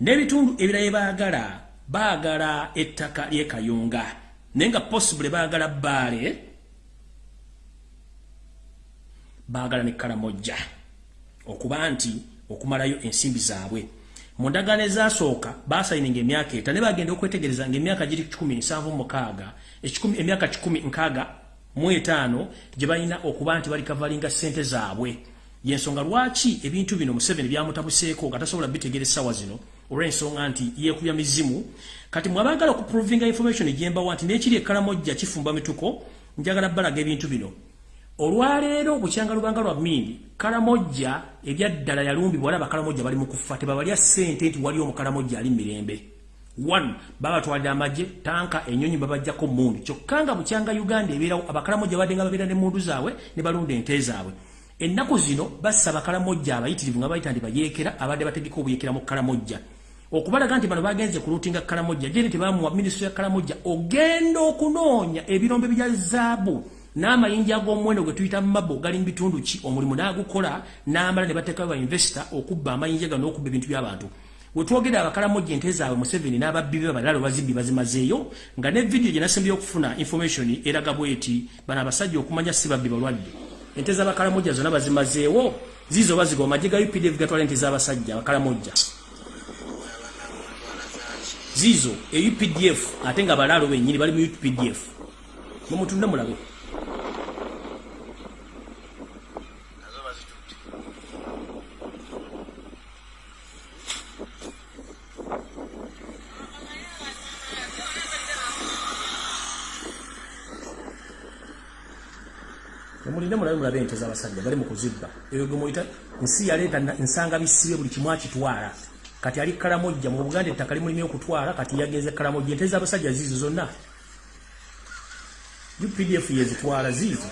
N'ebitundu ebirala baagala baagala ettaka lyekayunga naye nga possible baagala baale baagala ne kalamojja okuba nti okumalayo ensimbi zaabwe. Mu ndagaano ezasooka basayininga emyaka eta ne bagenda okwetegereza ngaemyaka giri 17 emyaka 16 mu etaano gye balina okuba nti balikavalinga ssente zaabwe. Yensonga lwaki ebintu bino museveni byamutabuseeko nga tasobola bitegereza essaawa zino olw'ensonga nti yeekubya mizimu. Kati mwabagala okuprovinga information egyembawa nti n'ekiri ekkalamojja kifumba mituko njagala balaga ebintu bino. Olwaleero bukyanga lubanga lwa mindi kalamojja ebyaddala yalumbibwa wala bakalamojja bali mu kufa tebabalya ssente nti wali omukalamojja ali mirembe. One babatwalira amagye tanka enyonyi babajjako mundu kyokka nga bukyanga uganda ebeerawo abakalamojja badde nga babeera ne mundu zaabwe ne balunda ente zaabwe. Ennaku zino bassa bakalamojja abayitirivu nga bayita nti bayeekera abadde bategeka obuyekera mu kalamojja okubalaga nti bano bagenze ku lutinga kalamojja jene tebamuwa minisitule ya kalamojja ogenda okunoonya ebirombe bya zaabu n'amayinja ag'omuwendo gwe tuyita mabo gali mu bitundu ki? Omulimu n'agukola n'amala ne bateekayo ba investor okubba amayinja gano n'okubba ebintu by'abantu. We twogera abakalamojja ente zaabwe museveni n'ababbi be balala bazibbi bazimazeeyo nga ne vidiyo gye nasembye okufuna information eraga bweti bano abasajja okumanya si babbi balwadde. Ente z'abakalamojja zonna bazimazeewo ziizo baziga amagye ga updf gatwala ente z'abasajja abakalamojja ziizo e updf ate nga balaalo bennyini bali mu updf mumutunde mulabe. Mulinde mulabe mulabe ente z'abasajja bali mu kuzibba. Eyo gwe muyita nsi yaleeta nsanga bisibe buli kimu akitwala kati ali kalamojja mu buganda ettaka limulimu okutwala kati yagenze kalamojja ente z'abasajja ziizo zonna. Updf yezitwala ziizo.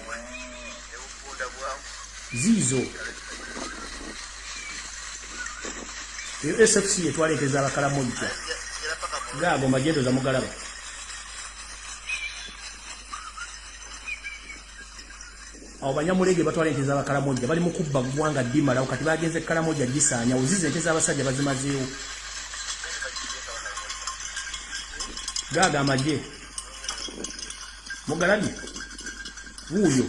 Ziizo. Eyo sfc yetwala ente z'abakalamojja gaago magendo za awo banyamulege batwala ente z'abakalamoja bali mu kubba ggwanga ddimalawo kati bagenze kalamoja gisaanya oziza ente z'abasajja bazimazeewo. Gaaga amagye. Mugalabye wuuyo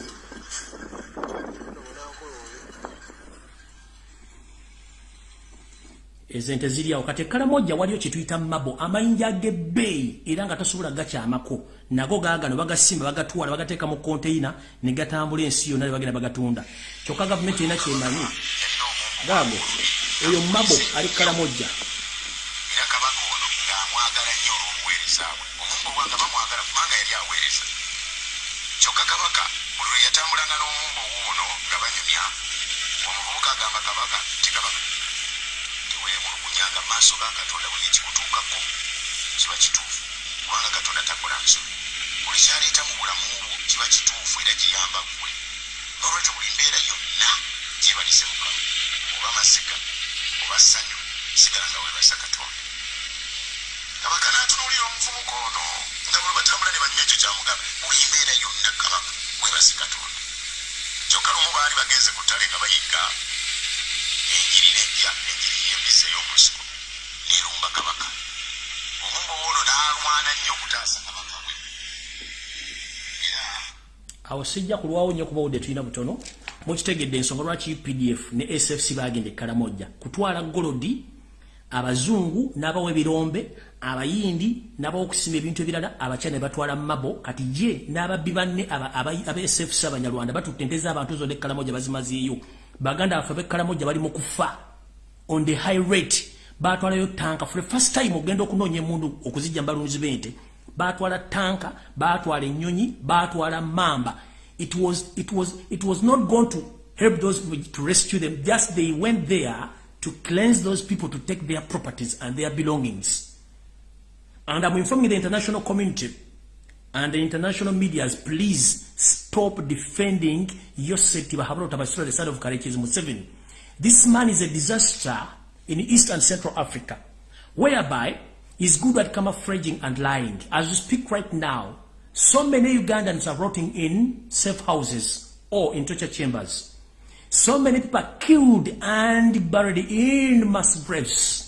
ezente ziri awo kati ekalamoja waliyo kyetuyita mabo amayinja g'ebbeeyi era nga tasobola gakyamako. Nago gaagano bagasimba bagatwala bagateeka mu konteina ne gatambula ensi yonna ne bagenda bagatunda. Kyokka gavumenti erina kyemanyi gaago oyo mabo ali kalamojja kyokka kabaka buli lwe yatambulanga n'omumbo wuuno nga banyumya omuvubuka agamba kabaka ti kabaka teweemulugunyanga maaso ga katonda buli ekikutuukako kiba kituufu kubanga katonda takola nsobi buli kyaleeta mu bulamu bwo kiba kituufu era kiyamba ggwe. Nolwekyo buli mbeera yonna gyebalise mukama oba masiga oba ssanyu sigala nga webasa katonda. Kabaka n'atunuulira omuvubuka ono nga bwe batambula ne banywa ekyo kyamugamba buli mbeera yonna kabaka webasi katonda. Kyokka lumu baali bagenze ku ttale nga bayigga enjiri nejja enjiri yembisa ey'omusiko nerumba kabaka. Omumbo ono n'alwana nnyo okutaasa kabaka bwe awo sijja kulwawo nnyo kuba wudde tulina butono. Mukitegedde ensonga lwaki pdf ne sfc bagenda ekkalamojja kutwala golodi abazungu n'abawa ebirombe abayindi n'abawokusima ebintu ebirala. Abakyana ne batwala mabo. Kati ye n'ababbi banne aba sfc abanyarwanda batutte ente z'abantu zonna ekkalamojja bazimazeeyo baganda baffe ab'ekkalamojja bali mu kufa on the high rate batwalayo tanka the first time ogenda okunoonya emundu okuzijja mbalunzi b'ente batwala tanka batwala ennyonyi batwala mamba it was, it was, it was not going to help those to rescue them. Just they went there to cleanse those people to take their properties and their belongings. And I'm informing the international community and the international medias, please stop defending Yosef Tibahabro Tabasura, the son of Karekiz Museveni. This man is a disaster in East and Central Africa, whereby he's good at camouflaging and lying. As we speak right now, so many Ugandans are rotting in safe houses or in torture chambers. So many people are killed and buried in mass graves.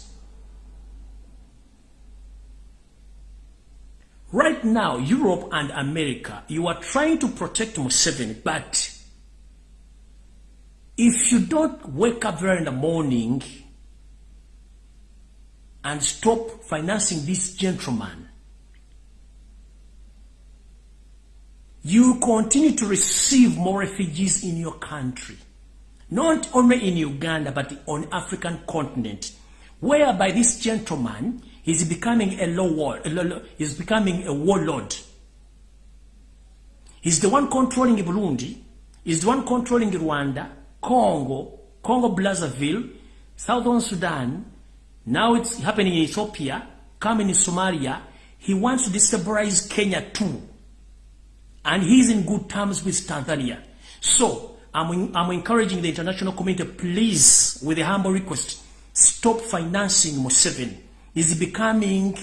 Right now, Europe and America, you are trying to protect Museveni, but if you don't wake up there in the morning and stop financing this gentleman, you continue to receive more refugees in your country. Not only in Uganda, but on African continent, whereby this gentleman is becoming a low war, is becoming a warlord. He's the one controlling Burundi, he's the one controlling Rwanda, Congo, Congo Brazzaville, Southern Sudan, now it's happening in Ethiopia, coming in Somalia. He wants to destabilize Kenya too. And he's in good terms with Tanzania. So, I'm, I'm encouraging the international community, please, with a humble request, stop financing Museveni. He's becoming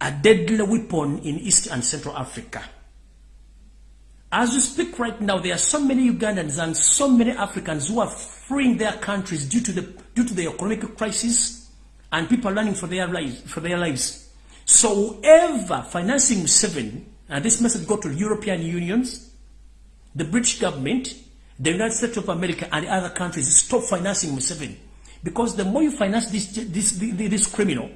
a deadly weapon in East and Central Africa. As we speak right now, there are so many Ugandans and so many Africans who are freeing their countries due to the, due to the economic crisis and people running for their lives. For their lives. So whoever financing seven, and this message go to European unions, the British government, the United States of America, and other countries, stop financing Museveni. Because the more you finance this, this, this, this criminal,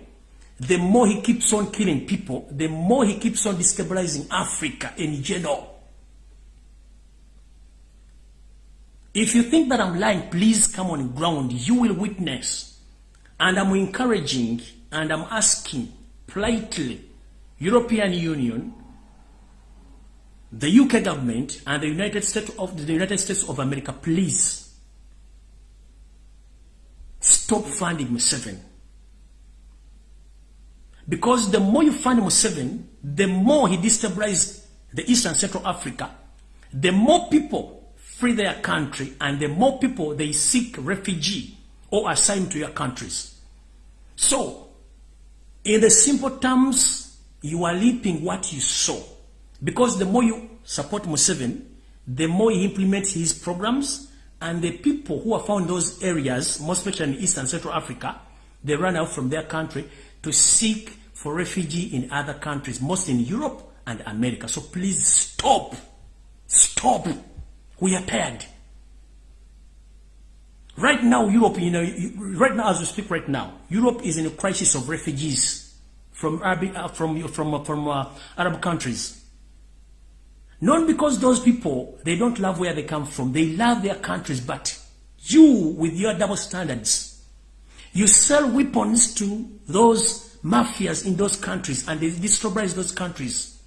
the more he keeps on killing people, the more he keeps on destabilizing Africa in general. If you think that I'm lying, please come on ground. You will witness. And I'm encouraging and I'm asking politely European Union, the UK government, and the United States of the United States of America, please stop funding Museveni. Because the more you fund Museveni, the more he destabilizes the Eastern Central Africa, the more people free their country and the more people they seek refugee or assign to your countries. So, in the simple terms, you are reaping what you sow. Because the more you support Museveni, the more he implements his programs and the people who are found in those areas, most especially in East and Central Africa, they run out from their country to seek for refugee in other countries, most in Europe and America. So please stop. Stop. We are paired. Right now, Europe, you know, right now as we speak right now, Europe is in a crisis of refugees from Arab, uh, from, from, uh, from uh, Arab countries. Not because those people, they don't love where they come from. They love their countries, but you, with your double standards, you sell weapons to those mafias in those countries and they destabilize those countries.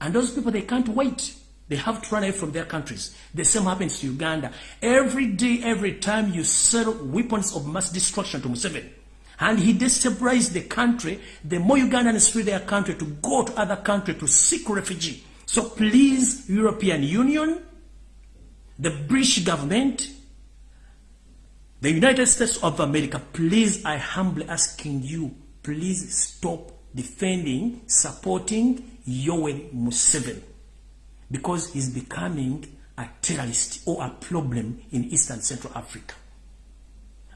And those people, they can't wait. They have to run away from their countries. The same happens to Uganda. Every day, every time you sell weapons of mass destruction to Museveni, and he destabilizes the country, the more Ugandans flee their country to go to other country to seek refugee. So please, European Union, the British government, the United States of America, please, I humbly asking you, please stop defending, supporting Yoweri Museveni because he's becoming a terrorist or a problem in East and Central Africa.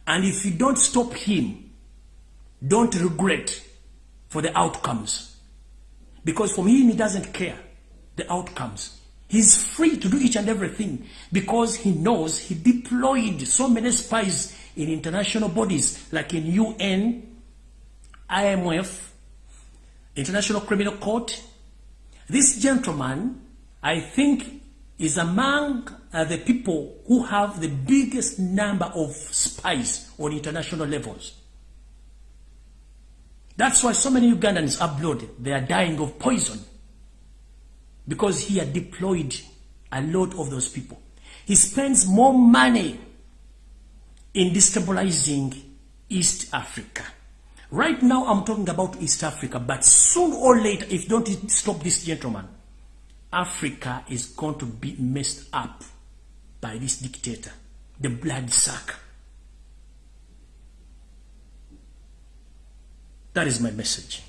And if you don't stop him, don't regret for the outcomes. Because for him, he doesn't care the outcomes. He's free to do each and everything because he knows he deployed so many spies in international bodies like in UN, IMF, International Criminal Court. This gentleman I think is among uh, the people who have the biggest number of spies on international levels. That's why so many Ugandans are blood. They are dying of poison. because he had deployed a lot of those people. He spends more money in destabilizing East Africa. Right now, I'm talking about East Africa, but soon or later, if don't stop this gentleman, Africa is going to be messed up by this dictator, the blood sucker. That is my message.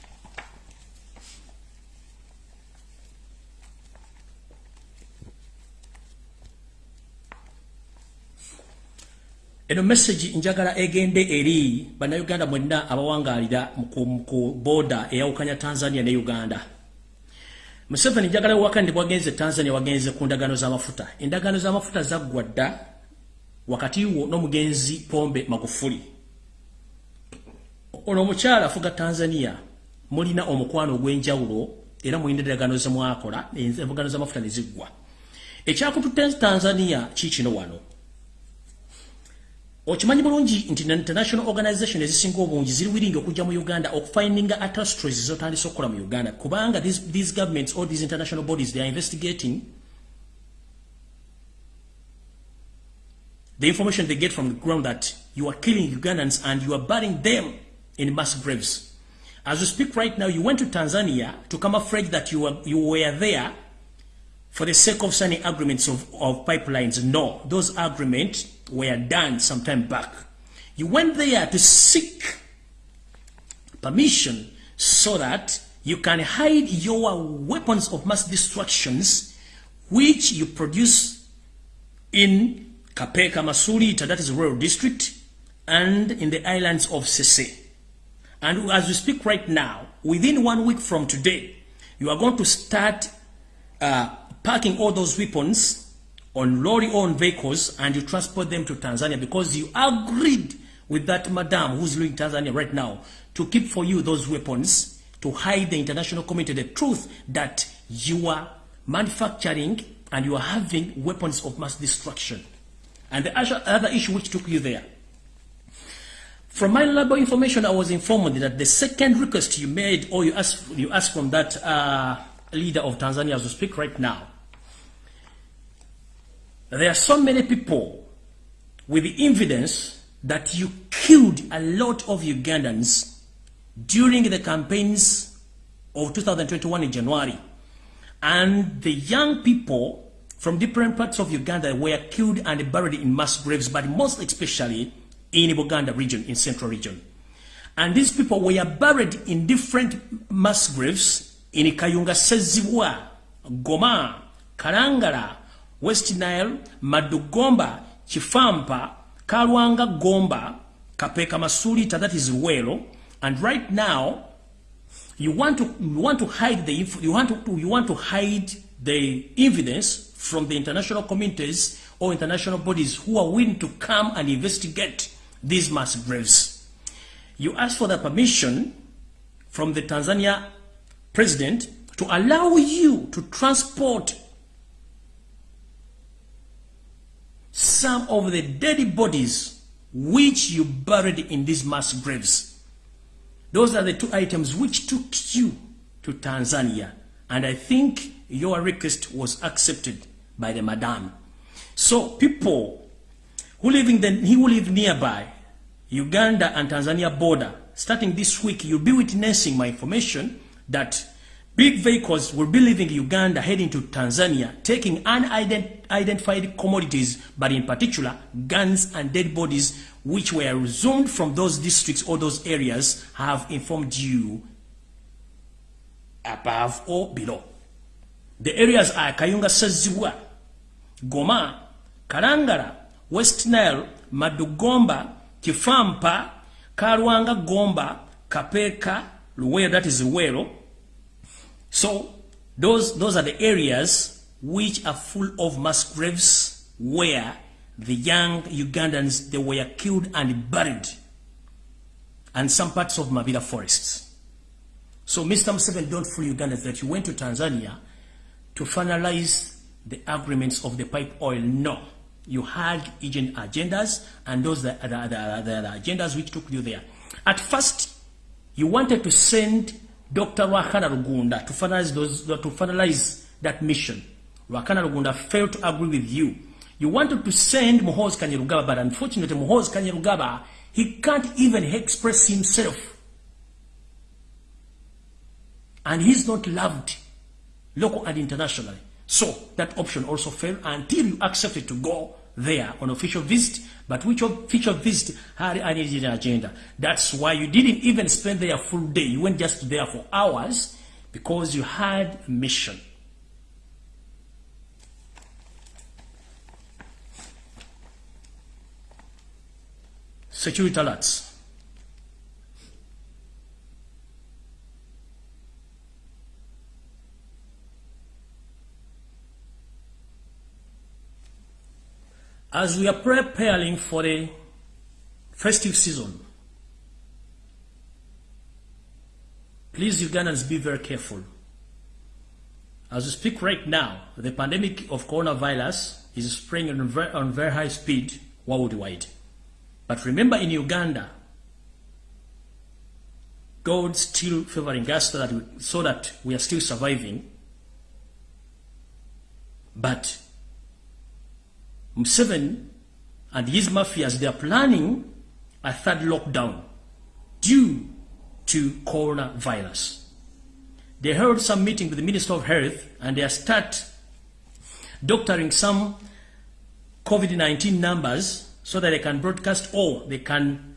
eno message njagala egende eri bannayuganda mwenna abawangalira ku boda eyawukanya tanzania ne uganda museveni njagala wewaka ndi bwagenze tanzania wagenze ku ndagano z'amafuta. Endagano z'amafuta zaggwa dda wakati wo n'omugenzi pombe magufuli. Ono omukyala afuga tanzania mulina omukwano ogw'enjawulo era mulina endagano zemwakola enfugano z'amafuta ne ziggwa. Ekyakututte tanzania kiikino wano okimanyi bulungi nti international organization ezisinga obungi ziri wiringi okujja mu uganda okufindinga atastries zotandise okukola mu uganda? Kubanga these, these governments or these international bodies they are investigating the information they get from the ground that you are killing ugandans and you are burying them in mass graves. As we speak right now you went to tanzania to come afraid that you were, you were there for the sake of signing agreements of, of pipelines no those agreements were done some time back. You went there to seek permission so that you can hide your weapons of mass destructions which you produce in Kapeka Masulita, that is rural district, and in the islands of Sese. And as we speak right now, within one week from today, you are going to start uh, packing all those weapons on lorry-owned vehicles and you transport them to Tanzania because you agreed with that madam who's living in Tanzania right now to keep for you those weapons to hide the international community the truth that you are manufacturing and you are having weapons of mass destruction. And the other issue which took you there. From my labor information, I was informed that the second request you made or you asked, you asked from that uh, leader of Tanzania as we speak right now, there are so many people with the evidence that you killed a lot of Ugandans during the campaigns of 2021 in January. And the young people from different parts of Uganda were killed and buried in mass graves, but most especially in the Buganda region, in central region. And these people were buried in different mass graves in Kayunga Sezibwa, Goma, Karangara, West Nile, Madugomba, Chifampa, Kalwanga Gomba, Kapeka Masulita, that is Welo. And right now, you want to you want to hide the you want to you want to hide the evidence from the international communities or international bodies who are willing to come and investigate these mass graves. You ask for the permission from the Tanzania president to allow you to transport some of the dead bodies which you buried in these mass graves. Those are the two items which took you to Tanzania. And I think your request was accepted by the madam. So people who live in the, who live nearby, Uganda and Tanzania border, starting this week, you'll be witnessing my information that Big vehicles will be leaving Uganda heading to Tanzania, taking unidentified commodities, but in particular, guns and dead bodies, which were resumed from those districts or those areas, have informed you above or below. The areas are Kayunga Saziwa, Goma, Karangara, West Nile, Madugomba, Kifampa, Karwanga Gomba, Kapeka, Luwero, that is Luwero, So those, those are the areas which are full of mass graves where the young Ugandans, they were killed and buried. And some parts of Mavila forests. So Mr. Museveni, don't fool Ugandans that you went to Tanzania to finalize the agreements of the pipe oil. No. You had agent agendas and those are the, the, the, the agendas which took you there. At first, you wanted to send Dr. Wakana Rugunda to finalize, those, to finalize that mission. Wakana Lugunda failed to agree with you. You wanted to send Muhoz Kanyerugaba, but unfortunately Muhoz Kanyerugaba, he can't even express himself. And he's not loved, local and internationally. So that option also failed until you accepted to go there on official visit, but which official visit had an agenda. That's why you didn't even spend there a full day. You went just there for hours because you had a mission. Security alerts. As we are preparing for the festive season, please Ugandans be very careful. As we speak right now, the pandemic of coronavirus is spreading on very, on very high speed worldwide. But remember in Uganda, God still favoring us so that we, so that we are still surviving. But Museveni and his mafias, they are planning a third lockdown due to coronavirus. They held some meeting with the Minister of Health and they start doctoring some COVID-19 numbers so that they can broadcast or they can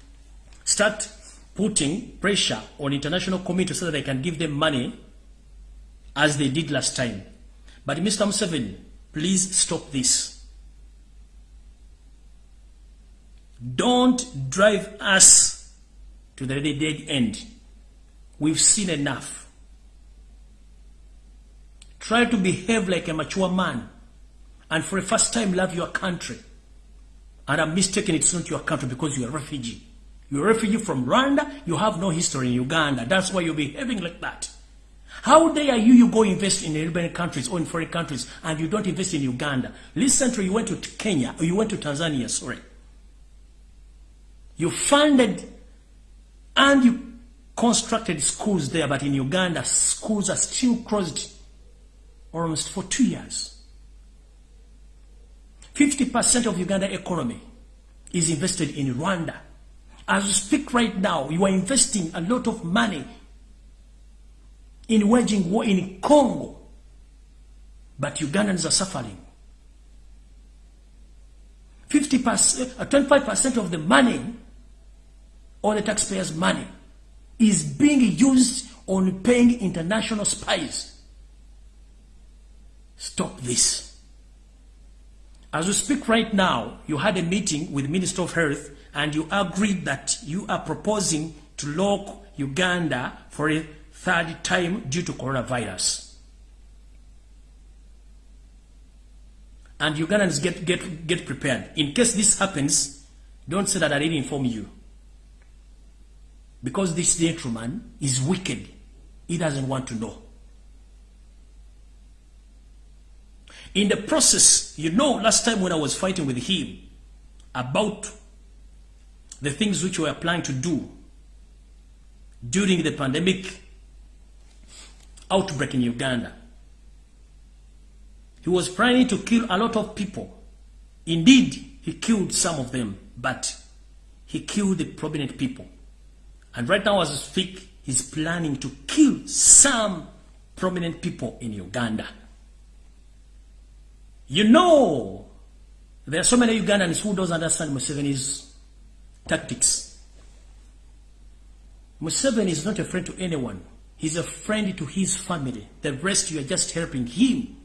start putting pressure on international community so that they can give them money as they did last time. But Mr. Museveni, please stop this. Don't drive us to the dead end. We've seen enough. Try to behave like a mature man and for the first time love your country. And I'm mistaken it's not your country because you're a refugee. You're a refugee from Rwanda, you have no history in Uganda. That's why you're behaving like that. How dare you, you go invest in European countries or in foreign countries and you don't invest in Uganda? Recently you went to Kenya or you went to Tanzania, sorry. You funded and you constructed schools there, but in Uganda, schools are still closed almost for two years. 50% of Uganda economy is invested in Rwanda. As we speak right now, you are investing a lot of money in waging war in Congo, but Ugandans are suffering. 50%, 25% uh, of the money all the taxpayers' money is being used on paying international spies. Stop this. As we speak right now, you had a meeting with Minister of Health and you agreed that you are proposing to lock Uganda for a third time due to coronavirus. And Ugandans get, get, get prepared. In case this happens, don't say that I didn't inform you. Because this gentleman is wicked. He doesn't want to know. In the process, you know, last time when I was fighting with him about the things which we are planning to do during the pandemic outbreak in Uganda, he was planning to kill a lot of people. Indeed, he killed some of them, but he killed the prominent people. And right now as we speak, he's planning to kill some prominent people in Uganda. You know, there are so many Ugandans who don't understand Museveni's tactics. Museveni is not a friend to anyone. He's a friend to his family. The rest, you are just helping him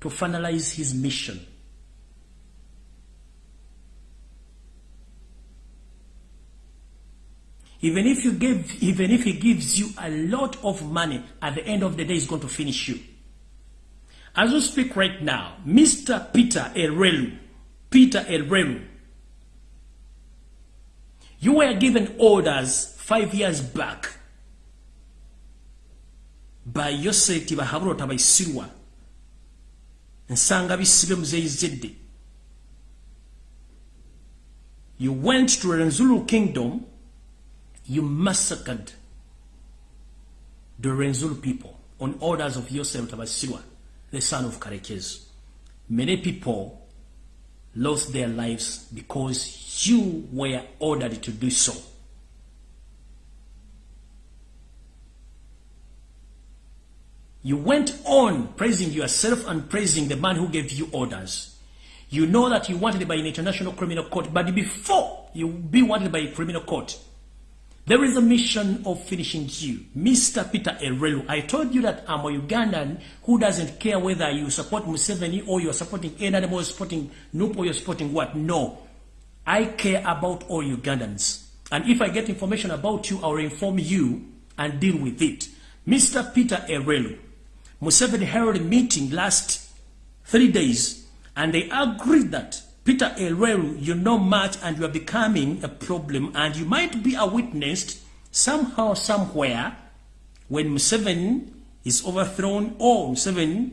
to finalize his mission. Even if you give, even if he gives you a lot of money, at the end of the day, he's going to finish you. As we speak right now, Mr. Peter Erelu, Peter Erelu, you were given orders five years back by Yoseti Bahabulota by Sirwa nsanga bisibe muzeyizedde you went to Renzulu kingdom you massacred the Renzul people. on orders of Yosef Tabasirwa, the son of Karekez. Many people lost their lives because you were ordered to do so. You went on praising yourself and praising the man who gave you orders. You know that you wanted by an international criminal court, but before you be wanted by a criminal court, there is a mission of finishing you. Mr. Peter Erelu, I told you that I'm a Ugandan who doesn't care whether you support Museveni or you're supporting any animal, supporting Noop or you're supporting what. No. I care about all Ugandans. And if I get information about you, I'll inform you and deal with it. Mr. Peter Erelu, Museveni held a meeting last three days and they agreed that Peter Elweru, you know much and you are becoming a problem and you might be a witness somehow, somewhere when Museveni is overthrown or Museveni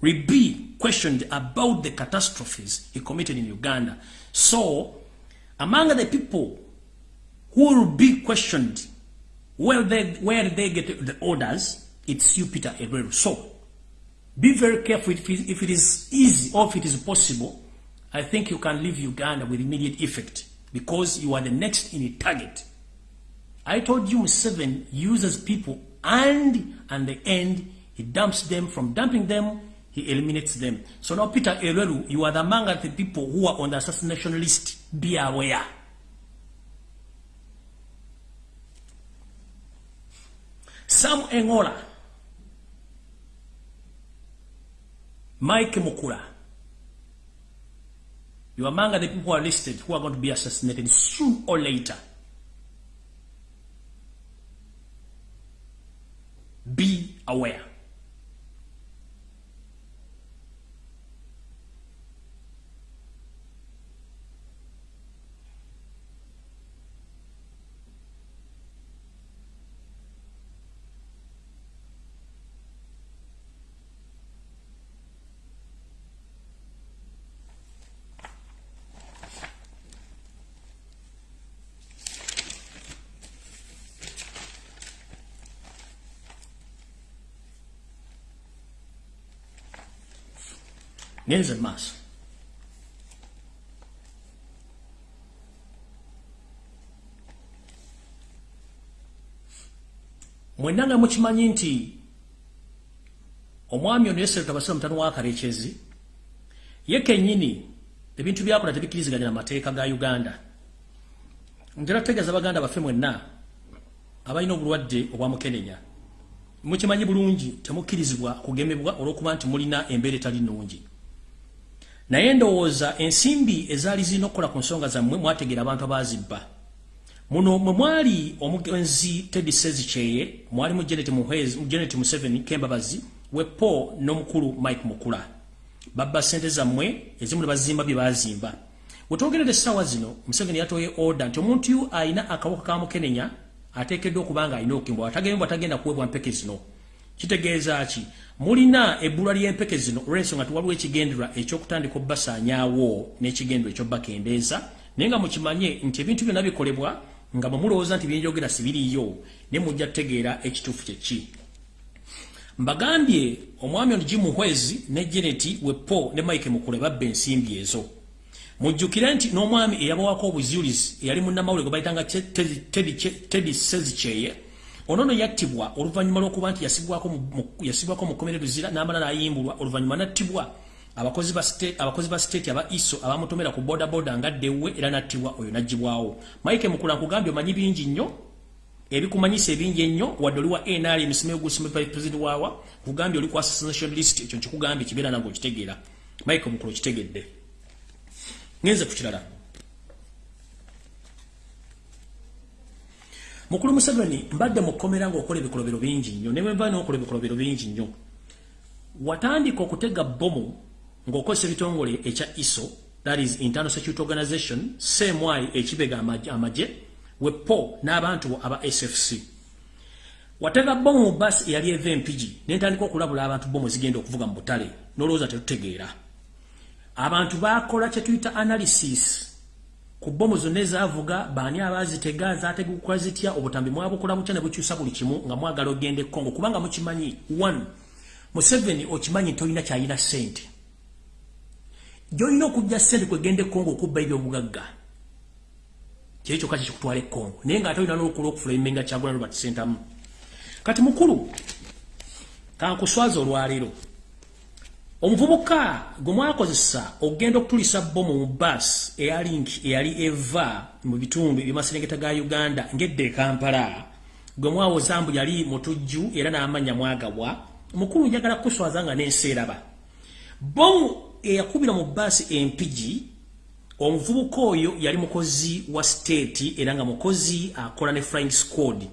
will be questioned about the catastrophes he committed in Uganda. So, among the people who will be questioned where they, where they get the orders, it's you, Peter Elweru. So, be very careful if it, if it is easy or if it is possible I think you can leave Uganda with immediate effect because you are the next in a target. I told you seven uses people and at the end he dumps them. From dumping them, he eliminates them. So now Peter Erelu, you are the among the people who are on the assassination list. Be aware. Sam Engola, Mike Mukula, You are among the people who are listed who are going to be assassinated soon or later. Be aware. Ngenze maaso mwenna nga mukimanyi nti omwami ono yesereta abasira mutano wa karekyezi ye kennyini ebintu byakola tebikkiriziganya amateeka ga uganda. Ntera tutegeeza baganda baffe mwenna abalina obulwadde obwamukenenya mukimanyi bulungi temukkirizibwa kugemebwa olw'okuba nti mulina embeera etali nnungi naye ndowooza ensimbi ezaali zirina okukola ku nsonga zammwe mwategeera abantu abazibba. Muno mwe mwali omugenzi tedi sezikyeye mwali mu genet museveni kembabazi wepo n'omukulu mike mukula. Babba sente zammwe ezimu ne bazimba bye bazimba. Wetwogerera essaawa zino museveni yatoye order nti omuntu yu ayina akawuka ka mukenenya ateekeddwa okuba nga alina okukimbwa atagembwa tagenda kuwebwa mpeke zino kitegeeza ki? Mulina ebbulwa ly'empeke zino olw'ensonga tiwaliwo ekigenderwa ekyokutandika obbasaanyaawo n'ekigenderwa ekyobbakendeeza naye nga mukimanye nti ebintu byonna bikolebwa nga bwe mulowooza nti byenjogera sibiriyo ne mujja tutegeera ekituufu kyeki mbagambye omwami ono gimuhwezi ne geneti wepo ne mike mukule babba ensimbi ezo. Mujjukire nti n'omwami eyabawako obuzulizi eyali munnamawule gwe bayitanga tedi sezikyeye onono yattibwa oluvannyuma lw'okuba nti yasibwako mukomere luzira n'amala n'ayimbulwa oluvannyuma nattibwa. Abakozi ba siteeti aba iso abamutomera ku bodaboda ngaddewe era nattibwa oyo naggibwawo. Mike mukula nkugambye omanyi bingi nnyo? Ebikumanyisa ebingi ennyo? Wadde oli wa nr misimeyo gusime president waawa kugambye oli ku assassination list ekyo nkikugambye kibeera nange okitegeera. Mike mukula okitegedde. Ngenze ku kirala mukulu museveni mbadde mukomera ngaokola ebikolobero bingi nnyo ne bwemba nokola ebikolobero bingi nnyo. Watandika okutega bomu ng'okozesa ebitongole ekya iso that is internal security organization semwai ekibega amagye wepo n'abantu aba sfc watega bomu mu basi eyali eva empigi nentandika okulabula abantu bomu zigenda okuvuga mu butale n'olowooza tetutegeera. Abantu bakola kyetuyita analysis ku bomu zonna ezaavuga baani abaazitega zaategukukola zitya? Obutambi mwabukola butya ne bukyusa buli kimu nga mwagala ogenda e kongo kubanga mukimanyi one museveni okimanyi nti olina kyalina ssente. Gyolina okujja ssente kwegenda e kongo okubba ebyobugagga kyekyo kati kikutwala e kongo naye nga ate olina n'olukula okufula emenga kyagula robert sentamu kati mukulu kankuswaza olwaleero omuvubuka gwe mwakozesa okugenda okutulisa bomu mu bus eyalink eyali eva mu bitundu ebyamaserengeta ga uganda ngedde ekampala gwe mwawoza mbu yali mutujju era n'amanya mwagabwa mukulu njagala kuswaza nga nenseeraba bomu eyakubira mu bus empigi omuvubuka oyo yali mukozi wa state era nga mukozi akola ne flying squad.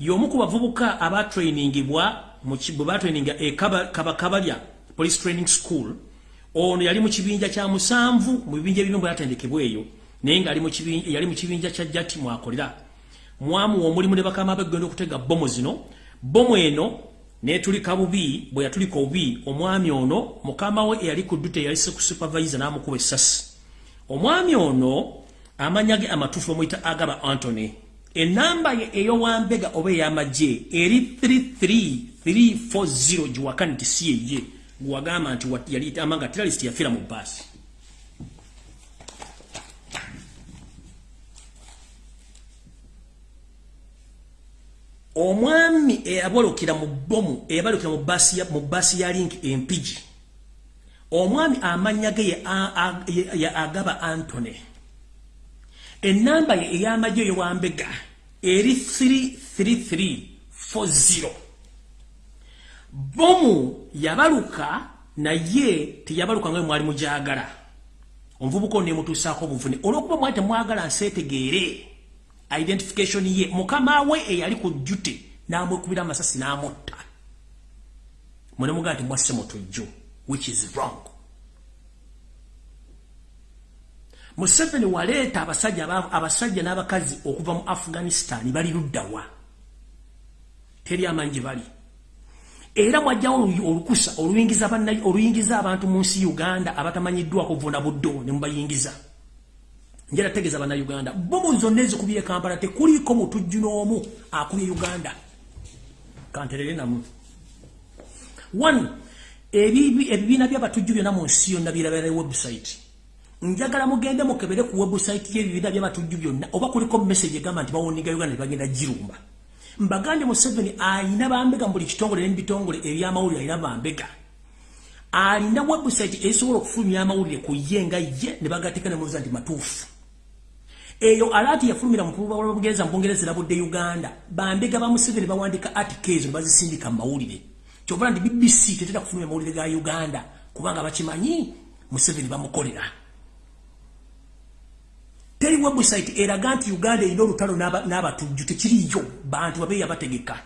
Y'omu ku bavubuka abatrainingibwa bwe batraininga ekabakabalya police training school ono yali mu kibinja kya musanvu mu bibinja ebimu bwe yatendekebwa eyo naye nga yali mu kibinja kya jati mwakolera. Mwamuwa omulimu ne bakama be kugenda okutega bomu zino. Bomu eno netulika bubi bwe yatulika obubi omwami ono mukama we eyali ku ddute yali supervisor n'amukuba essasi. Omwami ono amanya ge amatuufu bamuyita agaba antony enamba ye ey'owambega oba ey'amagye eri 33340 giwakani ti si yeye gwagamba nti yali amanga terrorist yafira mu bbaasi. Omwami eyabalukira mu bomu eyabalukira mu bbaasi ya link empigi omwami amanya ge ya agaba antony enamba ye ey'amagye eyowambega eri 33340 bomu yabaluka naye teyabaluka nga mwali mujagala. Omuvubuka nemutuusaako obuvune. Olwokuba mwali temwagala nseetegeere identification ye mukama we eyali ku jjute n'amwekubira amasasi n'amutta. Munemugaa nti mwasse mutujju which is wrong. Museveni waleeta abasajja abasajja n'abakazi okuva mu afghanistan bali luddawa teri amanyi gye bali era mwajjawo olukusa oluyingiza oluyingiza abantu mu nsi uganda abatamanyiddwa kuvuna buddo ne mubayingiza njera tegeeza bannayuganda bomu zonna ezikubye kampala tekuliiko mutujju n'omu akubye uganda. Kanterere namu. One ebibiina byabatujju byonna mu nsi yonna birabera website. Njagala mugende mukebere ku website y'ebibiina byabatujju byonna oba kuliko message egamba nti bawoniga uganda ne bagenda girumba mbagande Museveni ayina bambega mbuli kitongole n'ebitongole ebyamawulire ayina bambega. Alina website esobola okufulumya amawulire ku ye nga ye ne bagateeka ne mubuuza nti matuufu. Eyo alaati yafulumira mu bugenza mu bungereza erabudde uganda. Bambega ba museveni bawandika articles ne bazisindika mu mawulire. Kyovula nti bbc tetera kufulumya amawulire ga uganda kubanga bakimanyi museveni bamukolera teri website eraga nti uganda erina olutalo n'abatujju tekiriyo bantu babeeyi abategeka.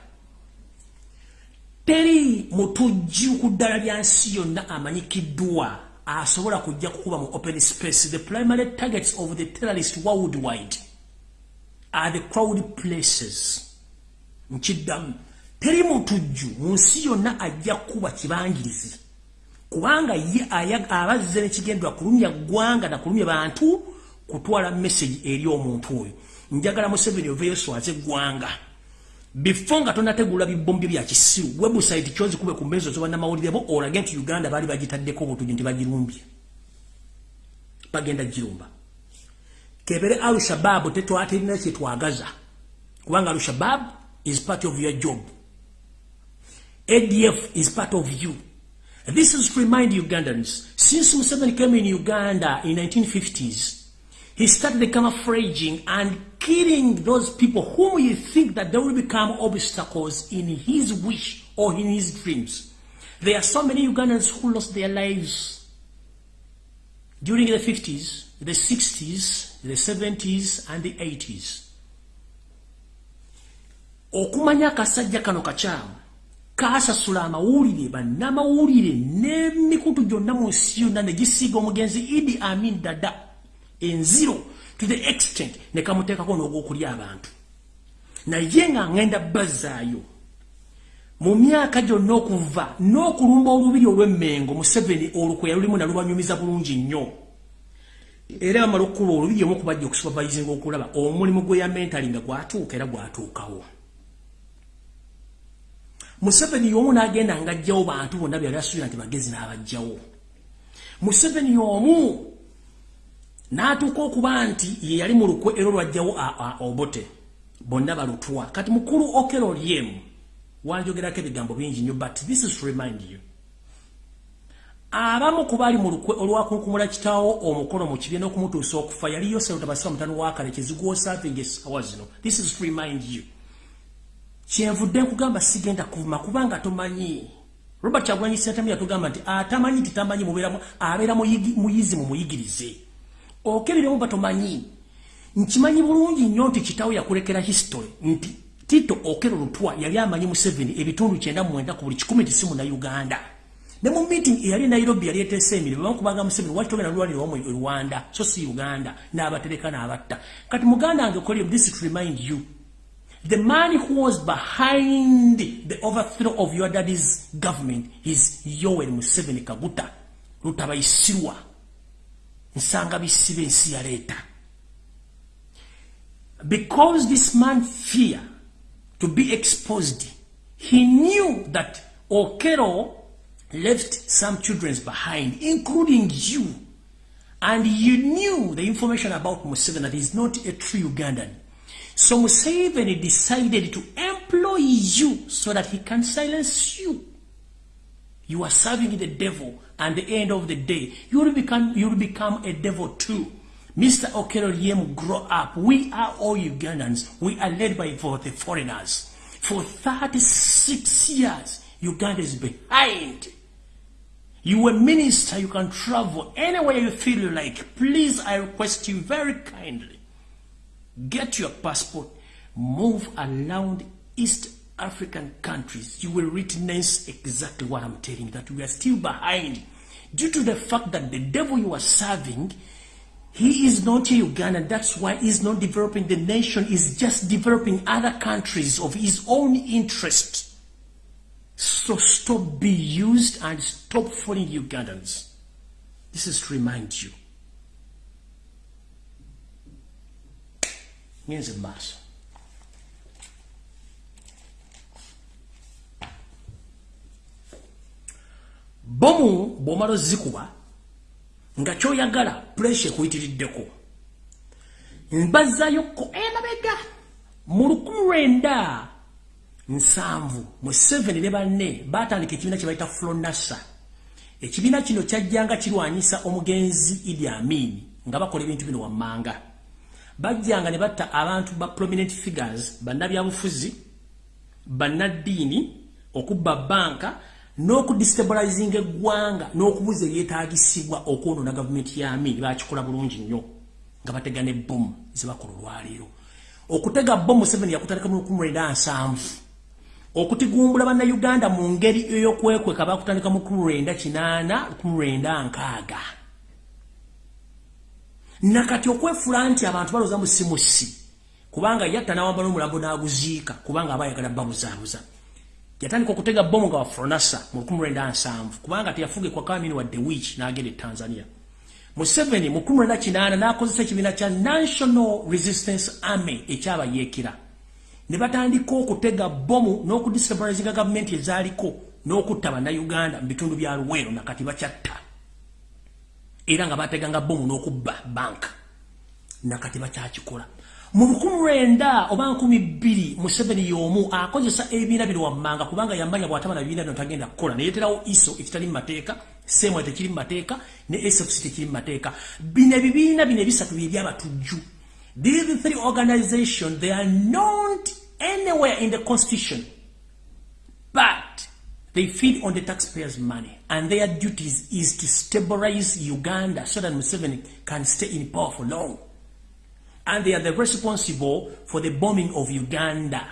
Teri mutujju ku ddala lya nsi yonna amanyikiddwa asobola kujja kukuba mu open space. The primary targets of the terrorist worldwide are the crowd places. Nkiddamu. Teri mutujju mu nsi yonna ajja kukuba kibangirizi. Kubanga ye abazze nekigendwa kulumya ggwanga nakulumya bantu kutwala message eri omuntu oyo. Njagala museveni oveyo swaze eggwanga before nga tonategula bibombi bya kisiru website kyozi kube ku mezo zobannamawulire bo olage nti uganda baali bagitaddeko obutugi nti bagirumbye bagenda girumba kebere alushababu tetwatirina kyetwagaza kubanga alushabab is part of your job. Adf is part of you. This is to remind ugandans since museveni came in uganda in 1950s he started camouflaging and killing those people whom you think that they will become obstacles in his wish or in his dreams. There are so many Ugandans who lost their lives during the 50s, the 60s, the 70s, and the 80s. okumanya akasajja kano kakyamu kaasasula amawulire bannamawulire n'emikutu gyonna mu nsi yonna ne gisiiga omugenzi idi amin dada enziro to the extent ne kamuteekako n'ogwokulya abantu. Naye nga ŋŋenda bazaayo mu myaka gyonna okuva n'okulumba olubiri olw'emmengo museveni olukwe yalulimu nalubanyumiza bulungi nnyo. Era bamala okukuba olubiri omu okubajja okusupervisinga okulaba omulimu gwe ya mentali nga gwatuuka era gwatuukawo. Museveni y'omu n'agenda ng'ajjawo bantu bonna byali asuubira nti bagezi n'abajjawo museveni y'omu n'atuuka okuba nti ye yali mu lukwe era olwajjawo obote bonna balutwa. Kati mukulu okero lyemu wanjogerako ebigambo bingi nnyo but this is remind you. Abamu ku baali mu lukwe olwakunkumula kitaawo omukono mu kibiina okumutuusa okufa yali yoseruta basira mutano wakale kizigwosavinga esawa zino this is remind you. Kyenvudde nkugamba sigenda kuvuma kubanga tomanyi. Robert kyagulanyi sentamu yatugamba nti atamanyi titamanyi abeera muyizi mu okeriremu batomanyi nkimanyi bulungi nnyo nti kitaawo yakulekera history. Nti tito okero lutwa yali amanyi museveni ebitundu kyenda mwenda ku buli kikumi ti si munauganda ne mu meeting eyali nairobi yali eteesa emirimu bamukubanga museveni waki togenda lwaliro wamu e rwanda? So si uganda n'abatereka n'abatta. Kati muganda wange kolio this to remind you the man who was behind the overthrow of your daddy's government is yoweri museveni kaguta lutabayisirwa nsanga bisibe ensi yaleeta because this man fear to be exposed he knew that okero left some children behind including you. And you knew the information about Museveni that he's not a true Ugandan. So Museveni decided to employ you so that he can silence you you are serving the devil and the end of the day, you will become, you will become a devil too. Mr. Okero Yem, grow up. We are all Ugandans. We are led by for the foreigners. For 36 years, Uganda is behind. You a minister, you can travel anywhere you feel like. Please, I request you very kindly. Get your passport, move around East African countries. You will witness exactly what I'm telling that we are still behind due to the fact that the devil you are serving, he is not a Ugandan. That's why he's not developing the nation. He's just developing other countries of his own interest. So stop being used and stop fooling Ugandans. This is to remind you. Here's a mass. Bomu bwomala ozikuba nga kyoyagala puresha ekuyitiriddeko. Mbazayoko emabega mu lukumi lwenda nsanvu mu 7 ne banne batandika ekibiina kye bayita flonasa ekibiina kino kyajjanga kirwanyisa omugenzi idi amini nga bakola ebintu bino wammanga. Bajjanga ne batta abantu ba prominent figures bannabyabufuzi bannaddiini okubba banka n'okudestabilizinga eggwanga n'okubuza ebyetaagisibwa okwonoona gavumenti ya amini bakikola bulungi nnyo nga batega ne bomu zebakola olwaleero. Okutega bomu museveni yakutandika mu lukumi lwenda nsanvu. Okutigumbula bannayuganda mu ngeri ey'okwekweka bakutandika mu lukumi lwenda kinaana lukumi lwenda nkaaga. Nakati okwefula nti abantu balooza musimusi kubanga yatta n'awamba n'omulambo n'aguziika kubanga aba ayagala babuzaabuza yatandika okutega bomu nga wafronasa mu 1907 kubanga teyafuge kwa kamini wadde wich n'agenda e tanzania. Museveni mu 1998 n'akozesa ekibiina kya national resistance army ekyabayeekera ne batandika okutega bomu n'okudisabilizinga gavumenti ezaaliko n'okutta bannayuganda mu bitundu bya luweero nakati bakyatta. Era nga bateganga bomu n'okubba banka nakati bakyakikola mu lukumi lwenda oba nkumi bbiri museveni y'omu akozesa ebibiina bino wammanga kubanga yamanya bw'ataba na bibiina bino tagenda kukola. Neyeterawo iso ekitali mu mateeka semwa tekiri mu mateeka ne sfc tekiri mu mateeka. Bino ebibiina bino ebisatu byebyabatujju these three organization they are not anywhere in the constitution but they feed on the taxpayers money and their duties is to stabilize uganda so that museveni can stay in power for long and they are the responsible for the bombing of Uganda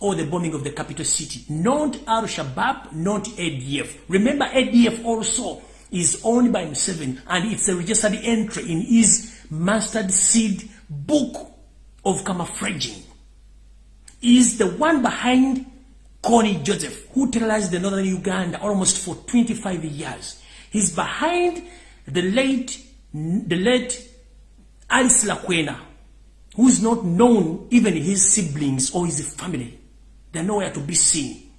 or the bombing of the capital city. Not Al-Shabaab, not ADF. Remember ADF also is owned by M7 and it's a registered entry in his mustard seed book of camouflaging. Is the one behind Connie Joseph, who terrorized the northern Uganda almost for 25 years. He's behind the late the late Alice Lakwena, who is not known even his siblings or his family. They're nowhere to be seen.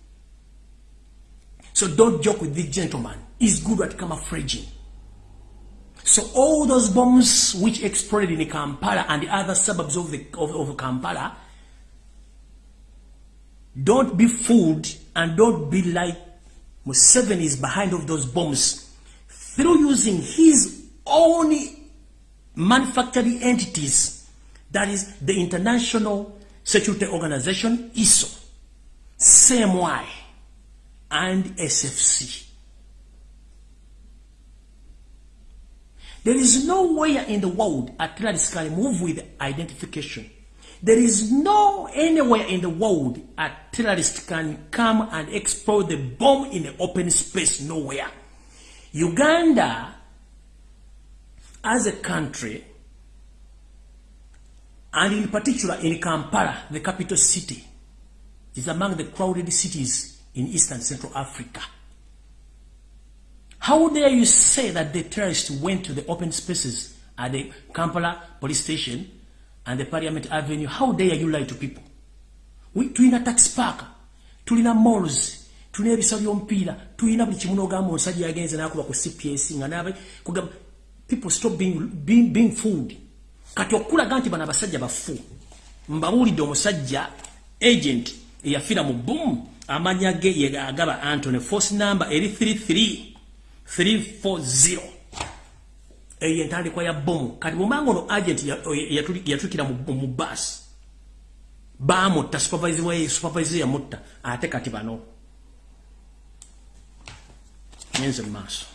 So don't joke with this gentleman. He's good at camouflaging. So all those bombs which exploded in Kampala and the other suburbs of, the, of, of Kampala, don't be fooled and don't be like Museveni is behind of those bombs through using his own manufacturing entities, that is the International Security Organization, ISO, CMY, and SFC. There is nowhere in the world a terrorist can move with identification. There is no anywhere in the world a terrorist can come and explode the bomb in the open space. Nowhere. Uganda, as a country, and in particular in Kampala, the capital city, is among the crowded cities in Eastern Central Africa. How dare you say that the terrorists went to the open spaces at the Kampala police station and the Parliament Avenue? How dare you lie to people? Tulina tax park, tulina malls, tulina ebisalo by'omupiira, tulina buli kimu n'ogamba omusajja yagenze n'akuba ku CPS nga n'abe kugamba people stop being, being, being fooled. Kati okulaga nti bano abasajja bafu. Mbabuulidde omusajja agent eyafiira mu boom amanya ge ye agaba Anthony force number eri 33 340 eyo entandikwa ya bomu kati bwomanga ono agent yatukira mu bus. Bamutta supervisor yamutta. Ate kati bano nyenze mu maaso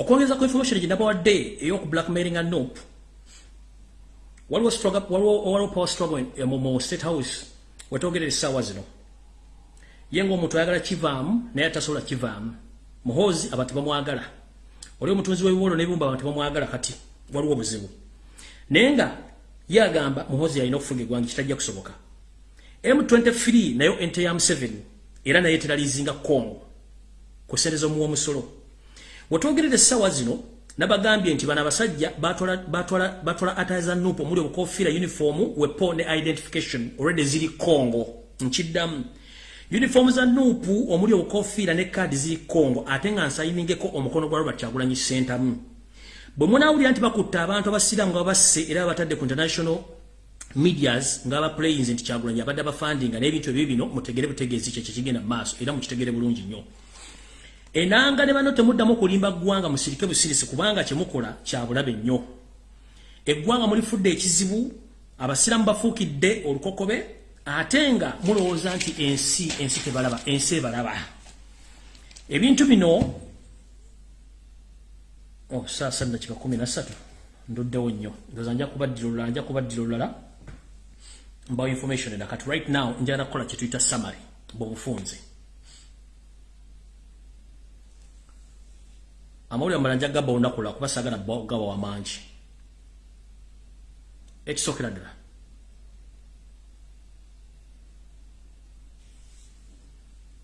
okwongeza ku information gyenabawadde ey'oku blackmailing a nop waliwo power struggle mu state house? Wetwogerera essaawa zino. Ye ngaomuntu ayagala kivaamu naye atasobola kivaamu. Muhoozi abantu bamwagala. Oli omutunzi w'ebiwolo n'ebibumba abantu bamwagala kati waliwo obuzibu. Naye nga ye agamba muhoozi yalina okufuga eggwanga kitajja kusoboka. M23 nayo ente ya museveni era naye teralizinga congo kusereza omuwa omusolo wetwogerera essaawa zino nabagambye nti bano abasajja batwala ataza nupu omuli obukofiira uniform wepo ne identification already ziri congo. Nkiddamu. Uniform za nupu omuli obukofiira ne kaadi ziri congo ate nga nsayiningeko omukono gwa robert kyagulanyi sentamu bwe munaawulira nti bakutta abantu abasiraamu nga babasse era batadde ku international medias nga abaplayins nti kyagulanyi abadde abafandinga n'ebintu ebyo bino mutegere butegeezi kyekyo kigenda mu maaso era mukitegere bulungi nnyo enanga ne bano temuddamu okulimba ggwanga musirike busirisi kubanga kyemukola kyabulabe nnyo. Eggwanga mulifudde ekizibu abasiramu bafuukidde olukokobe ate nga mulowooza nti ensi ensi tebalaba ensi ebalaba. Ebintu bino oh, saa sa dakika kumi nasatu nduddewo nnyo. Ndoza nja kubaddira olulala nja kubaddira olulala. Mbawo information endakati right now njagala kukola kyetuyita summary. Bwebufunze amawulire amala nja gaba olunaku kuba saagala gaba wamangi ekisookera ddala.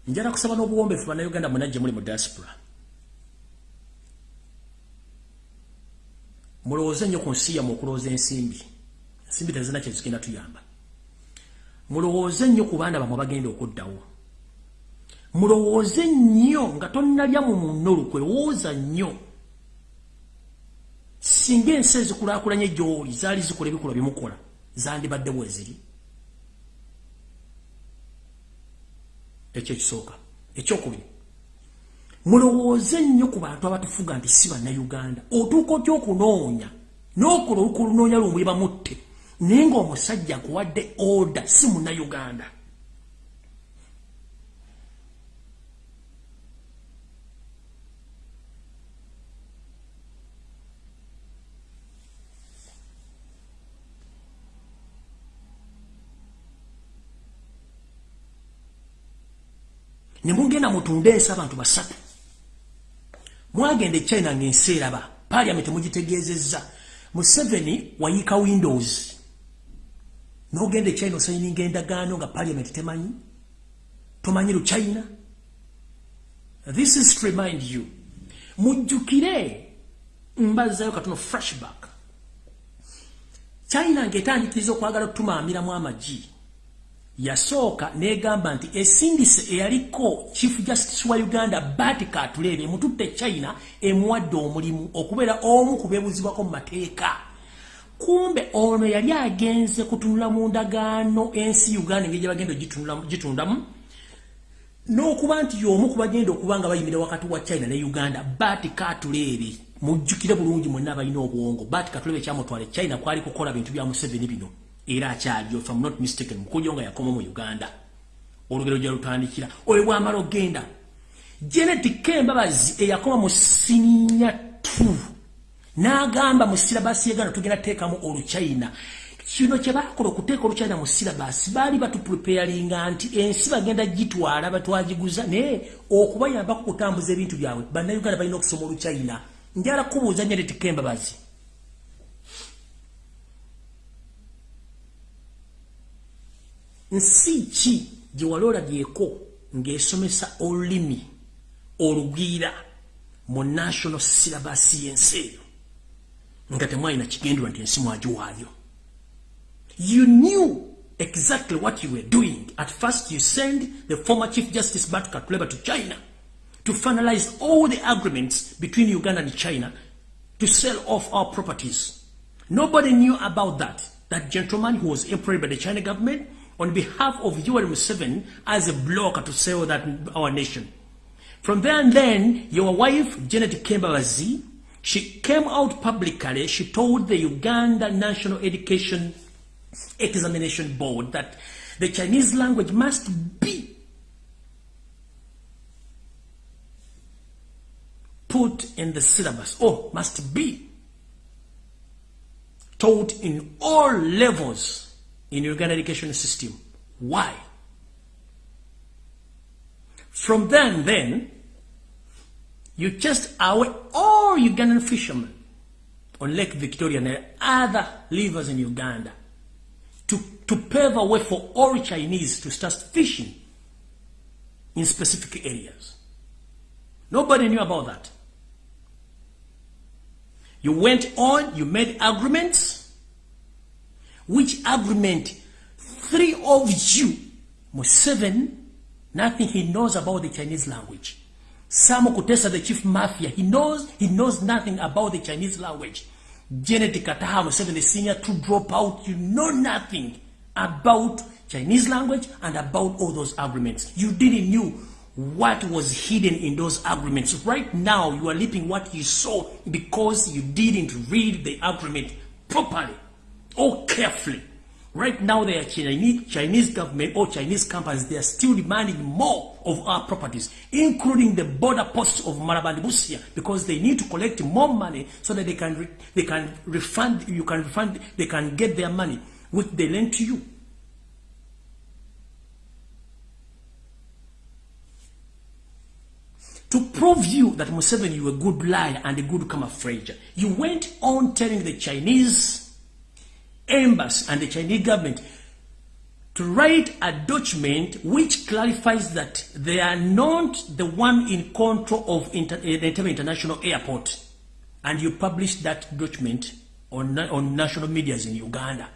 Njala kusaba n'obuwombeefu bannayuganda munajje muli mu diaspora. Mulowooze nnyo ku nsi yamu okulowooza ensimbi. Ensimbi tezina kyezigenda tuyamba. Mulowooze nnyo ku baana bamwe bagenda okuddawo mulowooze nnyo nga tonnalya mu munno olukwe lowooza nnyo. Singa ensi ezikulaakulanye gy'oli zaali zikola ebikolwa byemukola zandibadde bweziri. Ekyo ekisooka ekyokubiri. Mulowooze nnyo ku bantu abatufuga nti si bannayuganda. Otuuka otya okunoonya? N'okola olukolunoonya lumuli bamutte. Naye ng'omusajja akuwadde oda si munnayuganda ne mugenda mutunde ensi abantu basatu. Mwagenda echina ngaensi eraba paliament mugitegeezezza. Museveni wayiika windows. Nogenda echina osayininga endagaano nga paliament temanyi? Tomanyi luchina this is to remind you mujjukire mbazayo katono flashback. China ngaetandikiriza okwagala okutumaamiramu amagi yasooka negamba nti esindise eyaliko chief justice wa uganda bat katulebe emututte china emuwadde omulimu okubeera omu kubebuzibwako mu mateeka. Kumbe ono yali agenze kutunula mu ndagaano ensi uganda engeri gyebagenda gitundamu n'okuba nti y'omu kubagenda okuba nga bayimira wakati wa china ne uganda. Bat katulebe mujjukire bulungi mwenna abalina obwongo. Bat katulebe ekyamutwala china kwali kukola bintu bya museveni bino era akyaliyo if I'm not mistaken mukujo nga yakoma mu Uganda. Olugero gya lutandikira oyo bwamala ogenda Janet Kembabazi eyakoma mu sininya 2 n'agamba mu silabasi y'Uganda tugenda teekamu oluchina. Kino kye baakola okuteeka oluchina mu silabasi baali batupreparinga nti ensi bagenda gitwala batwagiguza naye okubayambako kutambuza ebintu byabwe bannayuganda balina okusoma oluchina. Njala kubuuza Janet Kembabazi nsi ki gye wali olabyeko ng'esomesa olulimi olugwira mu national syllabus y'ensi eyo nga temwalina kigendwa nti ensi mwagiwaayo. You knew exactly what you were doing. At first you send the former chief justice bat katuleba to china to finalize all the agreements between uganda and china to sell off our properties. Nobody knew about that. That gentleman who was employed by the china government on behalf of URM7 as a blocker to sell that our nation. From there and then, your wife, Janet Kembabazi, she came out publicly, she told the Uganda National Education Examination Board that the Chinese language must be put in the syllabus, or must be taught in all levels in Uganda education system. Why? From then, then, you just away all Ugandan fishermen on Lake Victoria and other rivers in Uganda to, to pave a way for all Chinese to start fishing in specific areas. Nobody knew about that. You went on, you made agreements, which agreement three of you, seven, nothing he knows about the Chinese language. Sam Kutesa, the chief mafia, he knows he knows nothing about the Chinese language. Janet Kataha, seven, the senior to drop out, you know nothing about Chinese language and about all those agreements. You didn't knew what was hidden in those agreements. Right now, you are leaping what you saw because you didn't read the agreement properly. Oh, carefully. Right now, the Chinese, Chinese government or Chinese companies, they are still demanding more of our properties, including the border posts of Marabandibusia, because they need to collect more money so that they can, re, they can refund, you can refund, they can get their money, which they lend to you. To prove you that Museveni, you a good liar and a good camouflage, you went on telling the Chinese embassy and the Chinese government to write a document which clarifies that they are not the one in control of inter eh, Entebbe International Airport. And you publish that document on, on national medias in Uganda.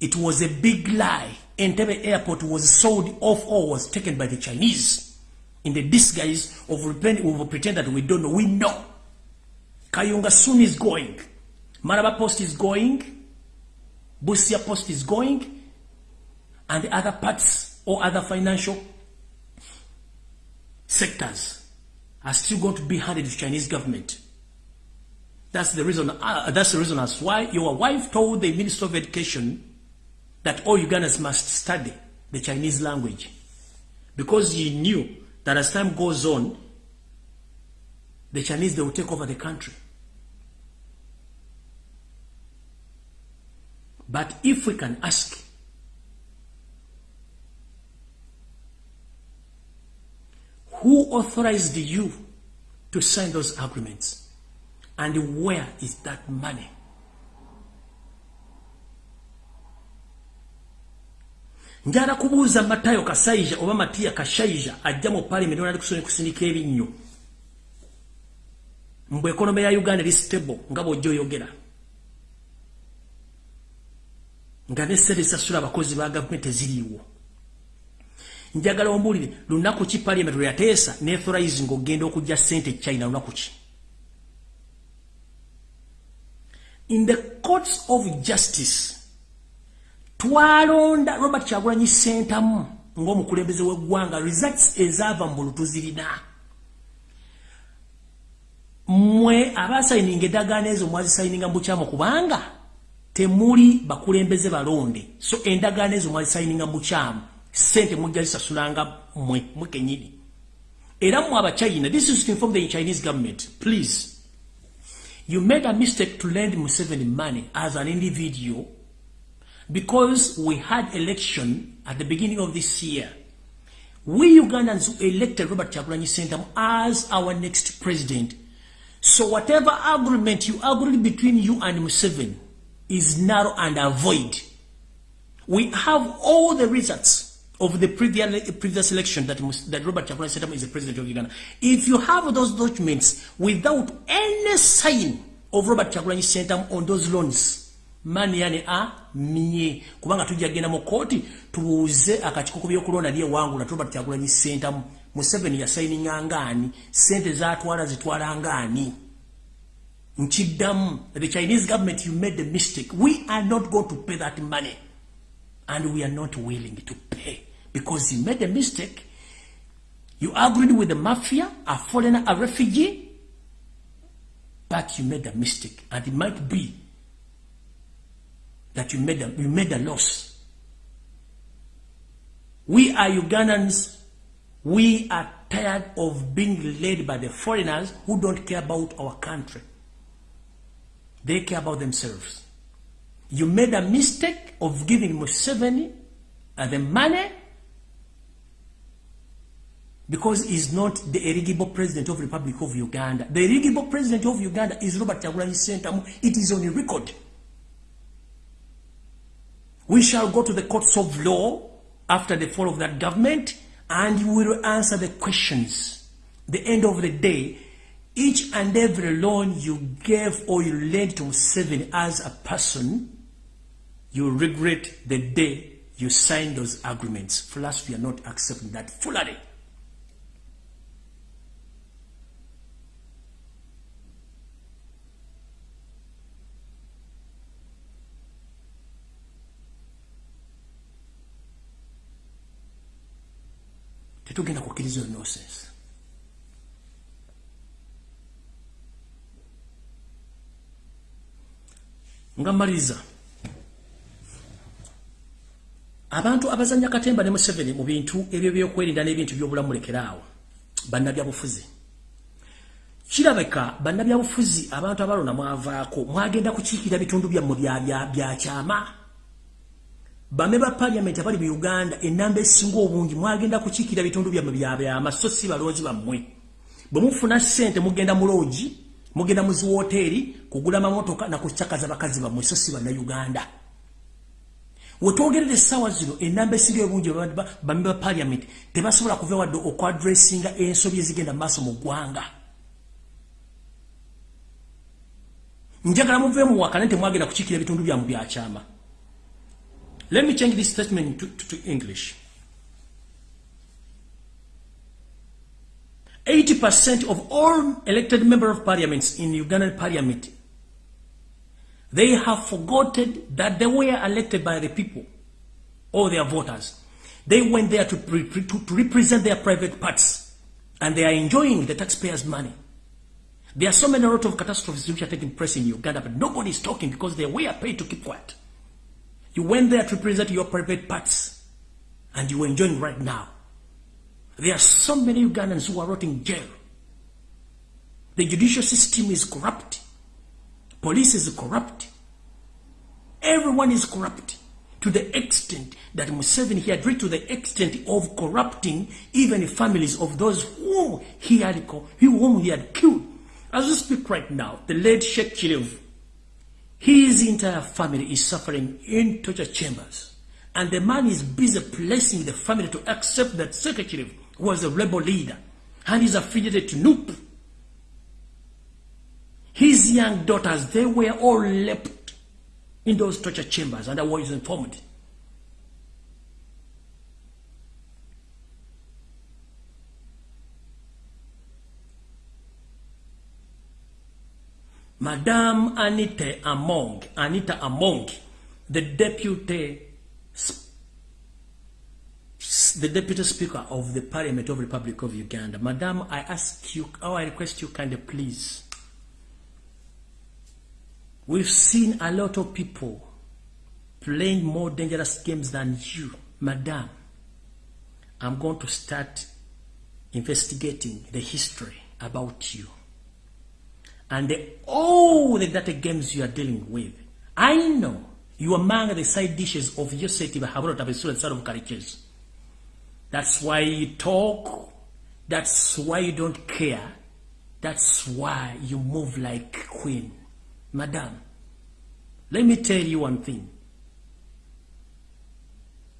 It was a big lie. Entebbe Airport was sold off or was taken by the Chinese in the disguise of, of pretend that we don't know. We know. Kayunga soon is going. Maraba Post is going. Busia Post is going, and the other parts or other financial sectors are still going to be handed to Chinese government. That's the reason. Uh, that's the reason as why your wife told the Minister of Education that all Ugandans must study the Chinese language, because he knew that as time goes on, the Chinese they will take over the country. But if we can ask, who authorized you to sign those agreements. And where is that money? njala kubuuza matayo kasaija oba matiya kashaija ajja mu parliament onali kusindika ebinnyo mbwe ekonome ya uganda eri stable nga bwojja oyogera nga nesente zisasula abakozi ba gavumenti eziriiwo. Njagala ombuulire lunaku ki parliament lwe yateesa neauthorize ngaogenda okujja sente china lunaku ki? In the courts of justice twalonda robert kyagulanyi sentamu ng'omukulembeze w'eggwanga results ezaava mu bulutuzirina mmwe abasayininga eddagaano ezo mwazisayininga mu bukyamu kubanga temuli bakulembeze balonde. So endagaano ezo mwazisayininga mu bukyamu sente mujja zisasulanga mmwe mwekenyini era mmwe abachina this is to inform the chinese government please. You made a mistake to lend museveni money as an individual because we had election at the beginning of this year. We ugandans elected robert chagulanyi sentam as our next president. So whatever agreement you agreed between you and Museveni is narrow and avoid. We have all the results of the previous, previous election that, that Robert Chagulanyi Sentamu is the president of Uganda. If you have those documents without any sign of Robert Chagulanyi Sentamu on those loans, mani yani a miye kubanga tujja genda mu kooti tubuuze akakiiko ku byokulonda lye wangula Robert Chagulanyi Sentamu Museveni yasayininga ngaani sente zatwala zitwala ngaani nkiddamu the chinese government you made the mistake. We are not going to pay that money. And we are not willing to pay. Because you made a mistake. You agreed with the mafia a foreigner a refugee. But you made a mistake. And it might be that you made a, you made a loss. We are ugandans. We are tired of being led by the foreigners who don't care about our country. They care about themselves. You made a mistake of giving Museveni uh, the money because he's not the eligible president of the Republic of Uganda. The eligible president of Uganda is Robert Kyagulanyi Sentamu. It is on the record. We shall go to the courts of law after the fall of that government and you will answer the questions. The end of the day, each and every loan you gave or you lent to seven as a person, you regret the day you signed those agreements. For us, we are not accepting that fully. tetugenda kukkiriza nonsense nga mmaliriza abantu abazanya katemba ne museveni mu bintu ebyo byokwerinda n'ebintu byobulamu lekeraawo bannabyabufuzi. Kirabeka bannabyabufuzi abantu abalona mwavaako mwagenda kukiikira bitundu byammwe byakyama bame ba parliament abali mu Uganda enamba esinga obungi mwagenda kukiikira bitundu bya mubyabe amasosi baloozi bamwe bwe mufuna sente mugenda mu lodge mugenda mu zi hoteli kugula mamotoka na kuchakaza bakazi bamwe sosi bana Uganda. Wetwogerere sawa zino enamba esinga obungi bame ba parliament tebasobola kuva wadde okwadressinga ensobi ezigenda maaso mu ggwanga. Njagala muveemu wakane temwagenda kukiikira bitundu byamu byakyama Let me change this statement to, to, to English. 80% of all elected members of parliaments in Ugandan parliament, they have forgotten that they were elected by the people or their voters. They went there to, to, to represent their private parts and they are enjoying the taxpayers' money. There are so many lot of catastrophes which are taking place in Uganda, but nobody is talking because they were paid to keep quiet. You went there to present your private parts and you are enjoying right now. There are so many Ugandans who are rotting in jail. The judicial system is corrupt. Police is corrupt. Everyone is corrupt. to the extent that Museveni he had reached to the extent of corrupting even families of those whom he had, whom he had killed. As we speak right now, the late Sheikh Chilev, his entire family is suffering in torture chambers. And the man is busy placing the family to accept that Sheikh Chilev was a rebel leader and is affiliated to NUP. His young daughters, they were all left in those torture chambers and I was informed. Madame Anita Among, Anita Among, the deputy, the deputy speaker of the Parliament of Republic of Uganda. Madame, I ask you, or I request you kindly please. We've seen a lot of people playing more dangerous games than you. Madame, I'm going to start investigating the history about you and the, all the data games you are dealing with. I know you are among the side dishes of your city Bahabura Tabesura side of Kariches. That's why you talk. That's why you don't care. That's why you move like queen. Madam, let me tell you one thing.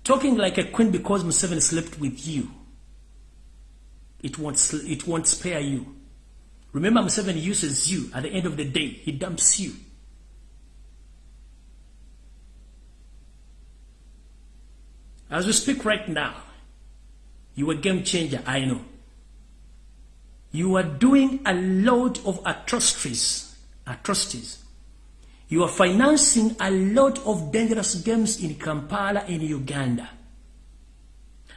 Talking like a queen because Museveni slept with you, it won't, it won't spare you. Remember, Museveni uses you. At the end of the day, he dumps you. As we speak right now, you are a game changer, I know. You are doing a lot of atrocities. Atrocities. You are financing a lot of dangerous games in Kampala in Uganda.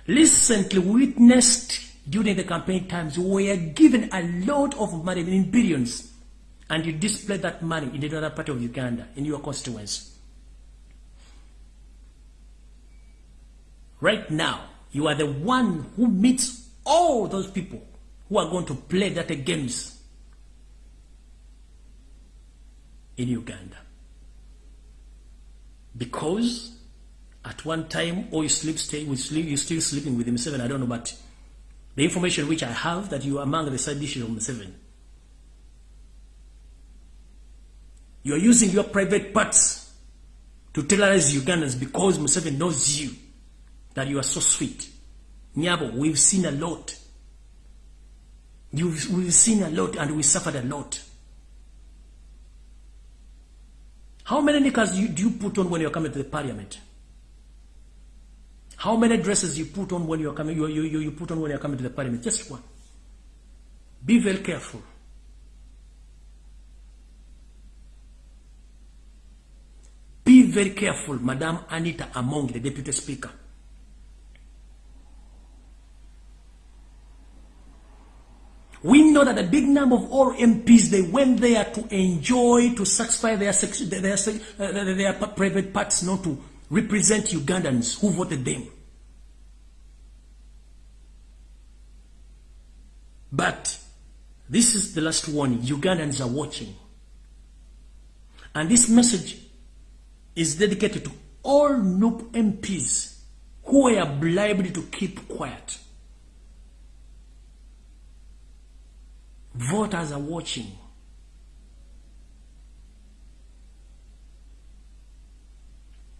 Recently witnessed during the campaign times were given a lot of money, in billions, and you display that money in another part of Uganda, in your constituency. Right now, you are the one who meets all those people who are going to play data games in Uganda. Because at one time, or you sleep, stay with sleep, you're still sleeping with him seven, I don't know, but the information which I have that you are among the side dishes of Museveni. You are using your private parts to terrorize Ugandans because Museveni knows you, that you are so sweet. Nyabo, we've seen a lot. You've, we've seen a lot and we suffered a lot. How many knickers you, do you put on when you're coming to the parliament? How many dresses you put on when you're coming, you, you, you put on when you're coming to the parliament? Just one. Be very careful. Be very careful, Madam Anita Among, the Deputy Speaker. We know that a big number of all MPs, they went there to enjoy, to satisfy their, their, their, their private parts, not to represent Ugandans who voted them. But this is the last warning. Ugandans are watching. And this message is dedicated to all NUP MPs who were bribed to keep quiet. Voters are watching.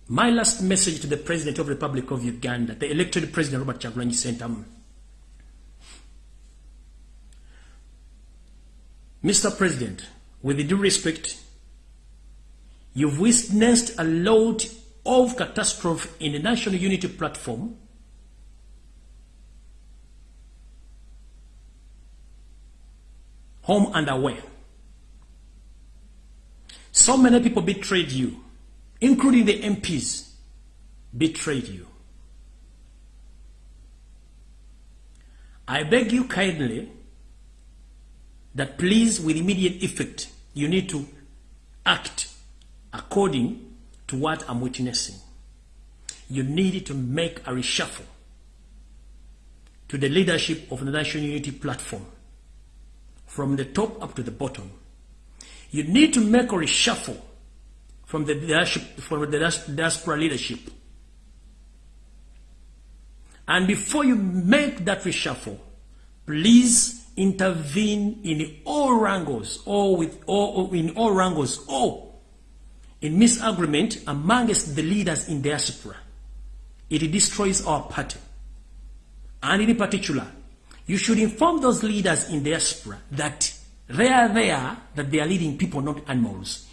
My last message to the President of the Republic of Uganda, the elected President Robert Chagulanyi Sentamu. Mr. President, with due respect, you've witnessed a lot of catastrophe in the National Unity Platform home and away. So many people betrayed you including the MPs, betrayed you. I beg you kindly that please, with immediate effect, you need to act according to what I'm witnessing. You need to make a reshuffle to the leadership of the National Unity Platform from the top up to the bottom. You need to make a reshuffle from the, from the diaspora leadership And before you make that reshuffle, please intervene in all wrangles or with or, in all wrangles or in misagreement amongst the leaders in diaspora. It destroys our party. And in particular, you should inform those leaders in diaspora that they are there, that they are leading people, not animals.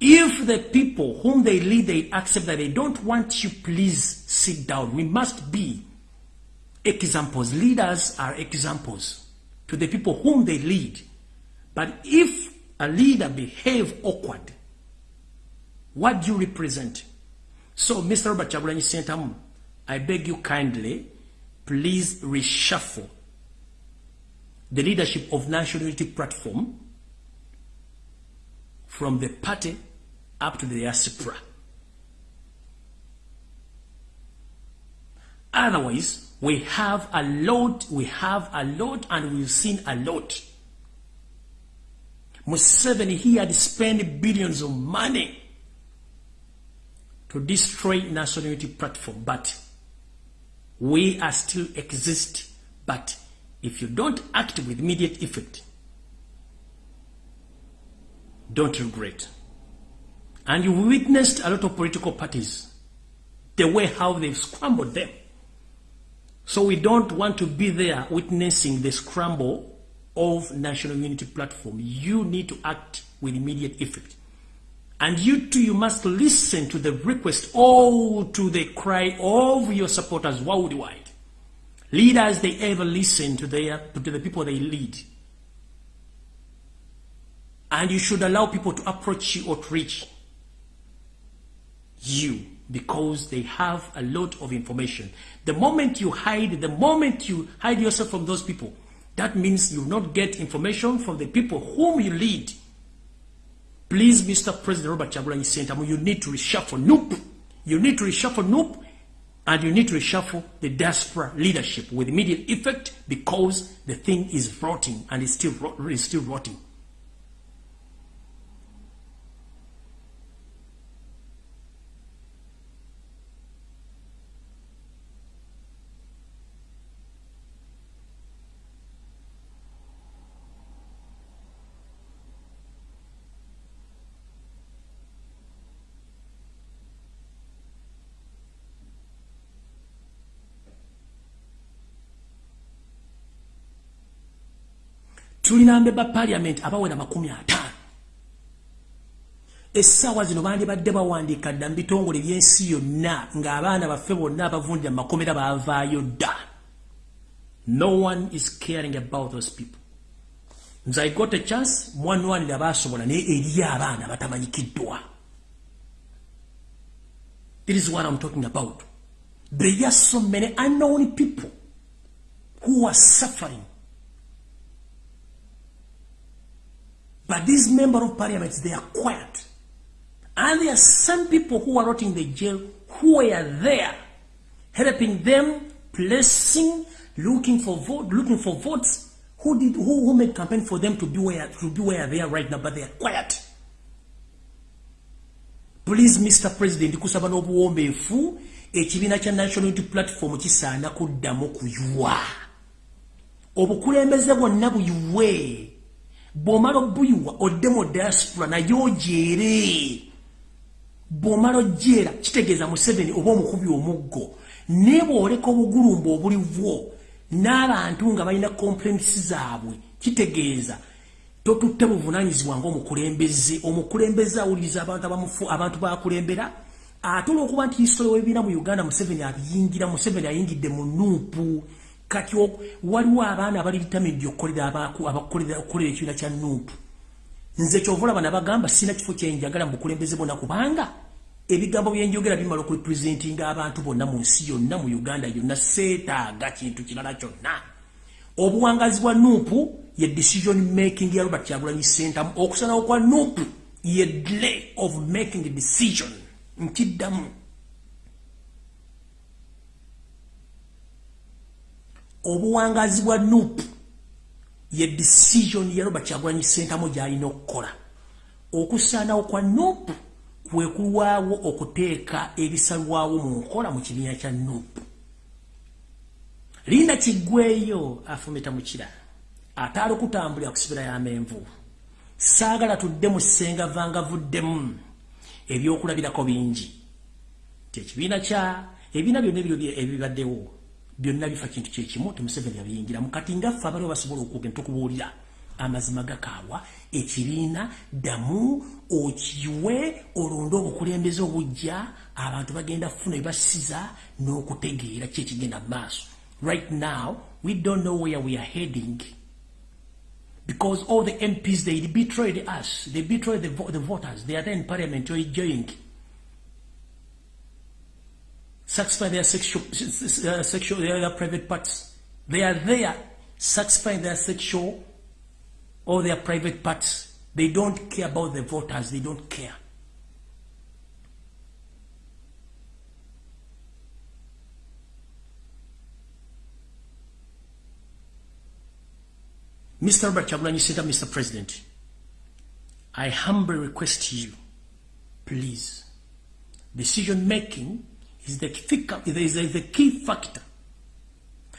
If the people whom they lead, they accept that they don't want you, please sit down. We must be examples. Leaders are examples to the people whom they lead. But if a leader behave awkward, what do you represent? So, Mr. Robert Chagulanyi Sentamu, I beg you kindly, please reshuffle the leadership of National Unity Platform from the party up to the diaspora. Otherwise, we have a lot, we have a lot, and we've seen a lot. Museveni, he had spent billions of money to destroy National Unity Platform, but we are still exist. But if you don't act with immediate effect, don't regret. And you witnessed a lot of political parties, the way how they've scrambled them. So we don't want to be there witnessing the scramble of National Unity Platform. You need to act with immediate effect. And you too, you must listen to the request or to the cry of your supporters worldwide. Leaders, they ever listen to, their, to the people they lead. And you should allow people to approach you or to reach you because they have a lot of information. The moment you hide, the moment you hide yourself from those people, that means you not get information from the people whom you lead. Please, Mr. President Robert Chagulanyi Sentamu, you need to reshuffle Nope. You need to reshuffle Nope, and you need to reshuffle the diaspora leadership with immediate effect because the thing is rotting and it's still, it's still rotting. Tulina mbeba parliament abawera makumi ataano. Essaawa zino bandibadde bawandiika dda mu bitongole byensi yonna ng'abaana baffe bonna abavundira mu makomera baavaayo dda. No one is caring about those people. Nze i got a chance mwanwanira baasobola naye eri abaana batamanyikiddwa. It is what i'm talking about. There are so many unknown people who are suffering But these members of parliament, they are quiet. And there are some people who are not in the jail who are there, helping them, placing, looking for vote, looking for votes. Who did who, who made campaign for them to be where to be where they are right now, but they are quiet. Please, Mr. President, kusaba n'obuwombeefu ekibiina kya national unity platform kisaana kuddamu kuyuwa obukulembeze bwonna buyuwe bw'omala obuyiwa odde mu diaspora naye ojeere bw'omala ojjeera kitegeeza museveni oba omukubi omuggo. Naye bw'oleka obugulumba obulivwo n'abantu nga balina komplensi zaabwe kitegeeza. Totutte buvunanyizibwa ngaomukulembeze omukulembeze. Awuliriza abantu abamufu abantu bakulembera ate olwokuba nti hisitole webiina mu uganda museveni abiyingira museveni ayingidde mu nuupu kati waliwo abaana abali vitamidi okukolera abakolera ekibiina kya nuupu. Nze kyovulaba nabagamba sina kifo kyenjagala mubukulembeze bonna kubanga ebigambo byenjogera bimala okurepresentinga abantu bonna mu nsi yonna mu uganda yonna seetaaga kintu kirala kyonna. Obuwangazi bwa nuupu ye decision making ya robert kyagulanyi center okusanawo kwa nuupu ye delay of making decision nkiddamu obuwangazi bwa nup ye decision ya robert kyagulanyi sentamu gyalina okukola. Okusaanawo kwa nup kwekulwawo okuteeka ebisalwawo mu nkola mu kibiina kya nup linda kiggweeyo afumita mukira ataali okutambulira ku sibira y'amenvu saagala tudde mu ssenga vangavuddemu ebyokulabirako bingi. Ti ekibiina kya ebiina byonna ebiro ebibaddewo byonna bifa kintu kyekimu temuseveni yabiyingiramu kati ngaffe abaliwo basobola okugenda tukubuulira. Amazima gakaawa ekibiina ddamu okiwe olonde obukulembeze obujja abantu bagenda kufuna ebibasiza n'okutegeera ki ekigenda mu maaso. Right now we don't know where we are heading. Because all the MPs they betrayed us. They betrayed the, the voters. They are there in parliament enjoying satisfy their sexual uh, sexual their private parts they are there satisfying their sexual or their private parts they don't care about the voters they don't care Mr. Robert Chagulanyi Senta, Mr. President, I humbly request you, please, decision making is the, is the key factor.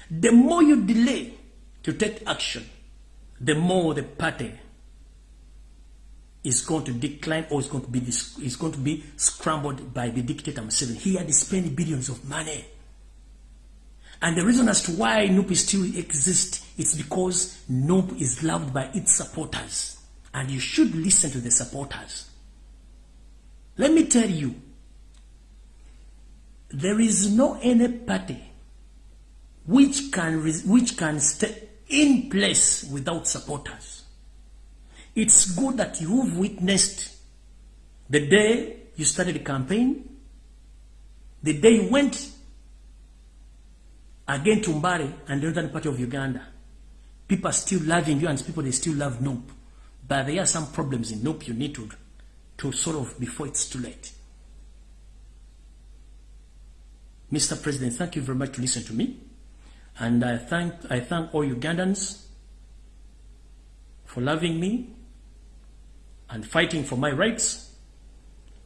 The more you delay to take action, the more the party is going to decline or is going to be is going to be scrambled by the dictator Museveni. He had spent billions of money and the reason as to why NUP still exists is because NUP is loved by its supporters. And you should listen to the supporters. Let me tell you, there is no any party which can, which can stay in place without supporters. It's good that you've witnessed the day you started the campaign, the day you went Again to Mbari and the northern part of Uganda. People are still loving you and people they still love Nope. But there are some problems in Nope you need to, to sort of before it's too late. Mr. President, thank you very much to listen to me. And I thank, I thank all Ugandans for loving me and fighting for my rights.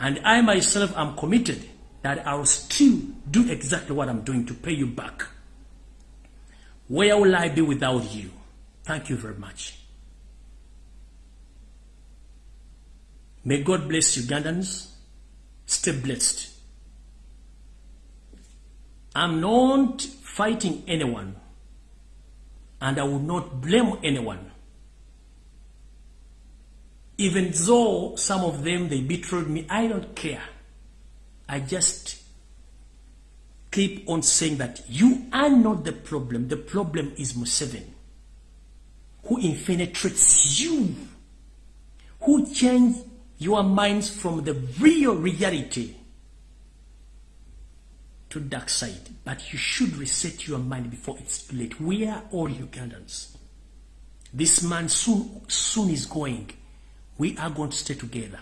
And I myself am committed that I will still do exactly what I'm doing to pay you back. Where will I be without you? Thank you very much. May God bless Ugandans. Stay blessed. I'm not fighting anyone, and I will not blame anyone. Even though some of them, they betrayed me, I don't care. I just keep on saying that you are not the problem. The problem is Museveni, who infiltrates you, who change your minds from the real reality to dark side. But you should reset your mind before it's too late. We are all Ugandans. This man soon, soon is going. We are going to stay together,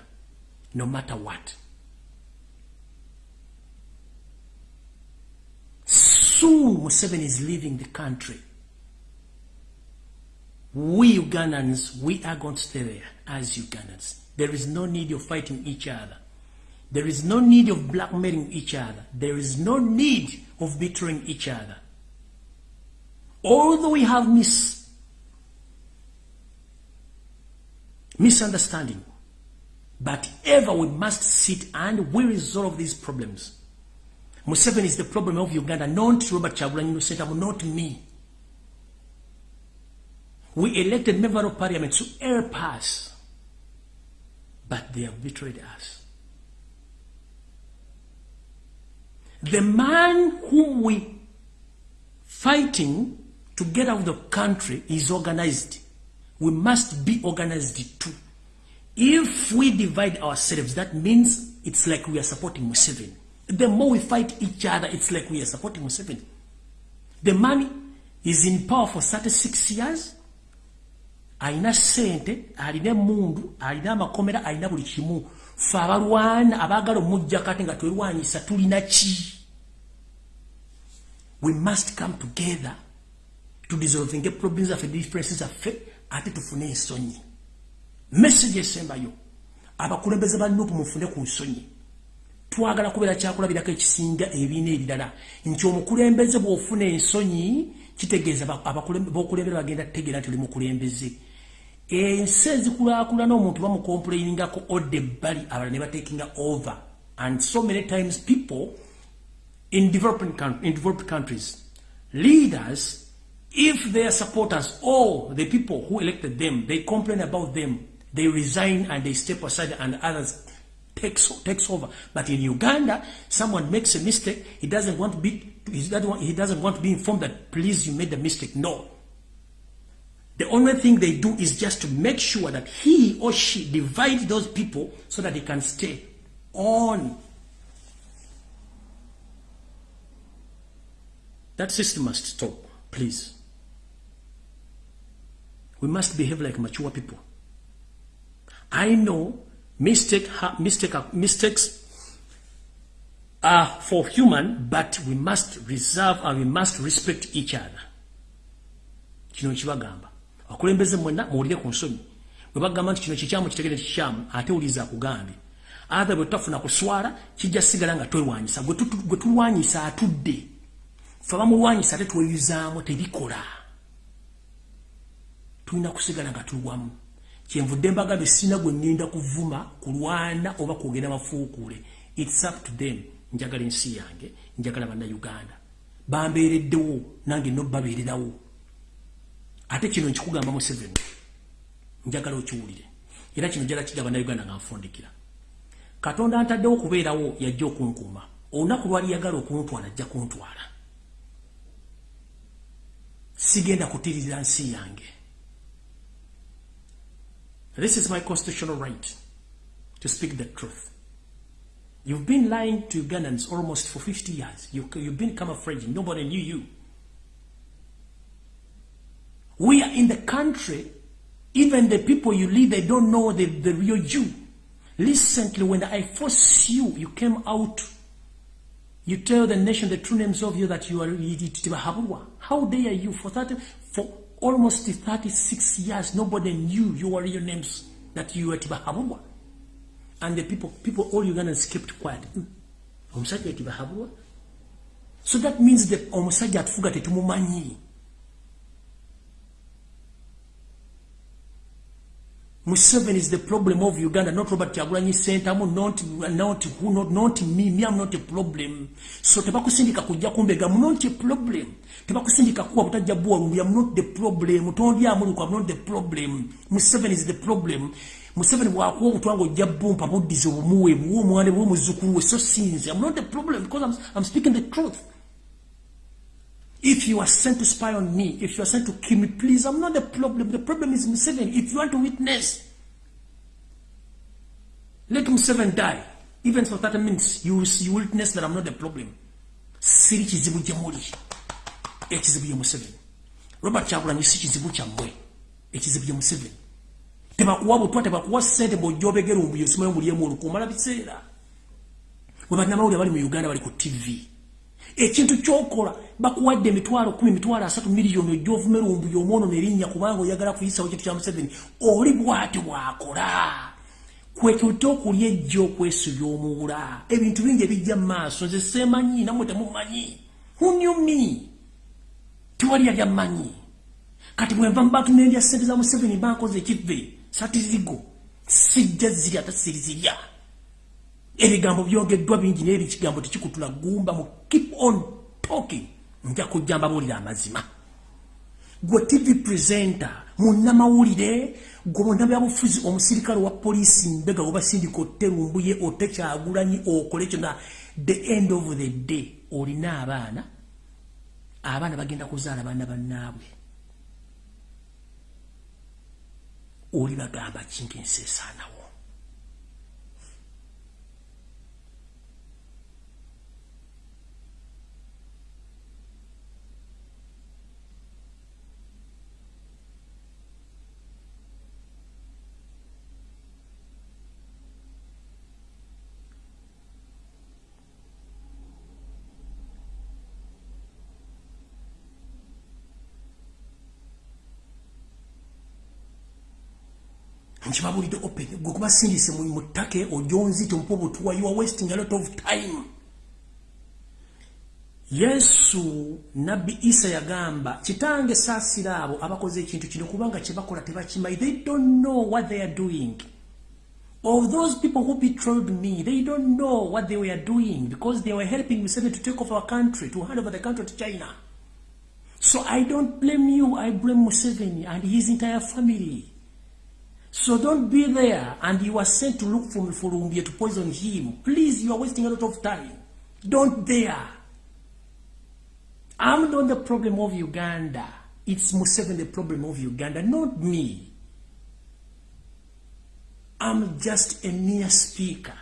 no matter what. Soon Museveni is leaving the country. We Ugandans, we are going to stay there as Ugandans. There is no need of fighting each other. There is no need of blackmailing each other. There is no need of betraying each other. Although we have mis misunderstanding, but ever we must sit and we resolve these problems. Museveni is the problem of Uganda, not to Robert Chagulanyi Lusentamu, not me. We elected member of parliament to help us, but they have betrayed us. The man whom we fighting to get out of the country is organized. We must be organized too. If we divide ourselves, that means it's like we are supporting Museveni. The more we fight each other, it's like we are supporting Museveni. The man is in power for 36 years. Aina sente, alina mundu, alina makomera, alina buli kimu. Fa abalwana abagala omujja kati nga twerwanyisa tulina ki? We must come together to dissolving problems of differences of faith ate tufune ensonyi. Message esembayo. Abakulembeze ba nupu mufune ku nsonyi. twagala kubeera kyakulabirako ekisinga ebiina ebirala nti omukulembeze bw'ofuna ensonyi kitegeeza bokulembera bagenda tutegeera nti oli mukulembeze ensi ezikulaakulana omuntu bamukomplainingako odde ebbali abala ne batekinga over and so many times people in developed, in developed countries leaders if their supporters or the people who elected them they complain about them they resign and they step aside and others takes, takes over. But in Uganda, someone makes a mistake, he doesn't want to be he doesn't want, he doesn't want to be informed that please you made the mistake. No. The only thing they do is just to make sure that he or she divides those people so that they can stay on. That system must stop, please. We must behave like mature people. I know mistake, mistake, mistakes are for human, but we must reserve and we must respect each other. kino kibagamba akulembeze mwena muwulire ku nsonyi bwe bagamba nti kino kikyamu kitegere kikyamu. Ate wuliza akugambye athe bwe tutafuna kuswala kijja sigala nga twewanyisa. Gwe tulwanyisa atudde. Fe bamulwanyisa ate tweyuzaamu tebikola. Tulina kusigala nga tulwamu kyenvudde mbagambe sina gwe ŋŋenda kuvuma kulwana oba kwogera bafuukule its up to them. Njagala ensi yange njagala bannayuganda. Bambeereddewo nange no babeererawo ate kino nkikugamba mu seven njagala okiwulire era kino njala kijja bannayuganda nga nfundikira katonda ntaddewo okubeerawo yajja okunkuuma olunaku lwali yagala okuntwala ajja kuntwala sigenda kutiririra nsi yange This is my constitutional right to speak the truth. You've been lying to Ugandans almost for 50 years. You, you've been camouflaging. Nobody knew you. We are in the country. Even the people you lead, they don't know the, the real you. Recently, when I forced you, you came out. You tell the nation the true names of you that you are How dare you for that? For almost 36 years, nobody knew your real names, that you were Tibahabwa. And the people, people, all Ugandans kept quiet. So that means that omusajja atufuga tetumumanyi. Museveni is the problem of Uganda, not Robert Kyagulanyi Center, not, not, who, not, not me, me, I'm not a problem. So tebakusindika kujja kumbega, I'm not a problem. Tebakusindika kuwa butajja buwa, I'm not the problem. Tondi amulu I'm not the problem. Museveni is the problem. Museveni wakuwa kutuango jabu mpa mudizo umuwe, muwe mwane, muwe muzukuru, so since I'm not the problem because I'm, I'm speaking the truth. If you are sent to spy on me, if you are sent to kill me, please, I'm not the problem. The problem is Museveni. If you want to witness, let Museveni die. Even for 30 minutes, you will, you witness that I'm not the problem. Siri kizibu jamuli. Ekizibu ya Museveni. Robert Chagulanyi si kizibu kyamwe. Ekizibu ya Museveni. Tebakuwa butwa tebakuwa ssente bw'ojjobegera ombuyo simanyi omulyemu olukumala biseera. Bwe bannamawulire bali mu Uganda bali ku TV. Ekintu kyokola bakuwadde emitwalo kumi mitwalo asatu miliyoni ojjovumera ombuyo omwono nerinnya kubanga oyagala kuyisawo kintu kya museveni oli bwati bwakola. Kwekyote okulya ejja okwesubya omuwula ebintu bingi ebijja mu maaso nze seemanyi namwe temumanyi. Hunyumi tewali yali ammanyi kati bwenva mubantu nendya sente za museveni bankoze ekive satirigo sijja ziri ate sirizirya ebigambo byogeddwa bingi naye ekigambo tekikutula gumba mu keep on talking. Nja kujja mbabuulira amazima. Gwe tv presenter munnamawulire gwe munnabyabufuzi omusirikale wa poliisi mbega webasindika oterumbuye otekyagulanyi okole kyona the end of the day olina abaana abaana bagenda kuzaala baana bannaabwe. Oli bagamba kintu ensi esaanawo nkibabulidde open. Gwe kubasindise mu ttake ojonzite omupa obutuwa you are wasting a lot of time? Yesu nabbi isa yagamba kitange saasira abo abakoze ekintu kino kubanga kyebakola tebakimanyi. They don't know what they are doing. Of those people who betrayed me they don't know what they were doing because they were helping Museveni to take over our country to hand over the country to China. So I don't blame you I blame Museveni and his entire family so don't be there and you are sent to look for Mfulumbia to poison him please you are wasting a lot of time don't dare I'm not the problem of Uganda. It's Museveni the problem of Uganda, not me. I'm just a mere speaker.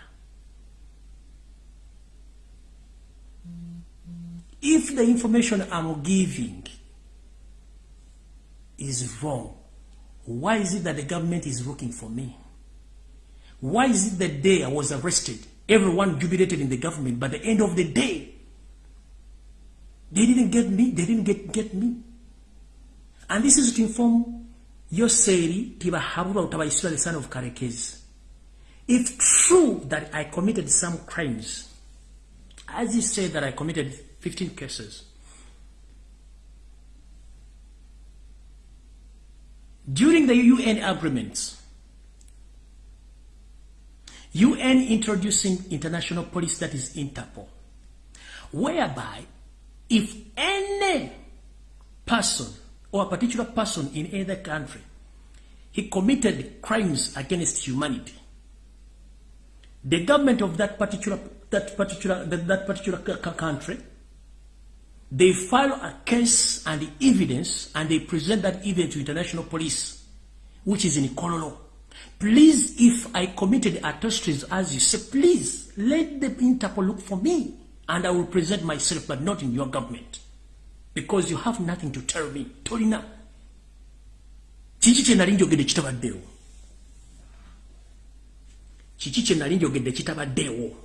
If the information I'm giving is wrong, why is it that the government is looking for me? Why is it the day I was arrested, everyone jubilated in the government, but the end of the day, They didn't get me. They didn't get, get me. And this is to inform Yoseri Tibahabura Utabaisura, the son of Karekez. If true that I committed some crimes, as he said that I committed 15 cases, during the UN agreements, UN introducing international police that is Interpol, whereby if any person or a particular person in either country he committed crimes against humanity the government of that particular that particular that, that particular country they file a case and the evidence and they present that evidence to international police which is in Kololo please if I committed atrocities as you say please let the Interpol look for me and I will present myself, but not in your government. Because you have nothing to tell me. Tolina. Kiki kye nali njogedde kitabaddeewo. Kiki kye nali njogedde kitabaddeewo.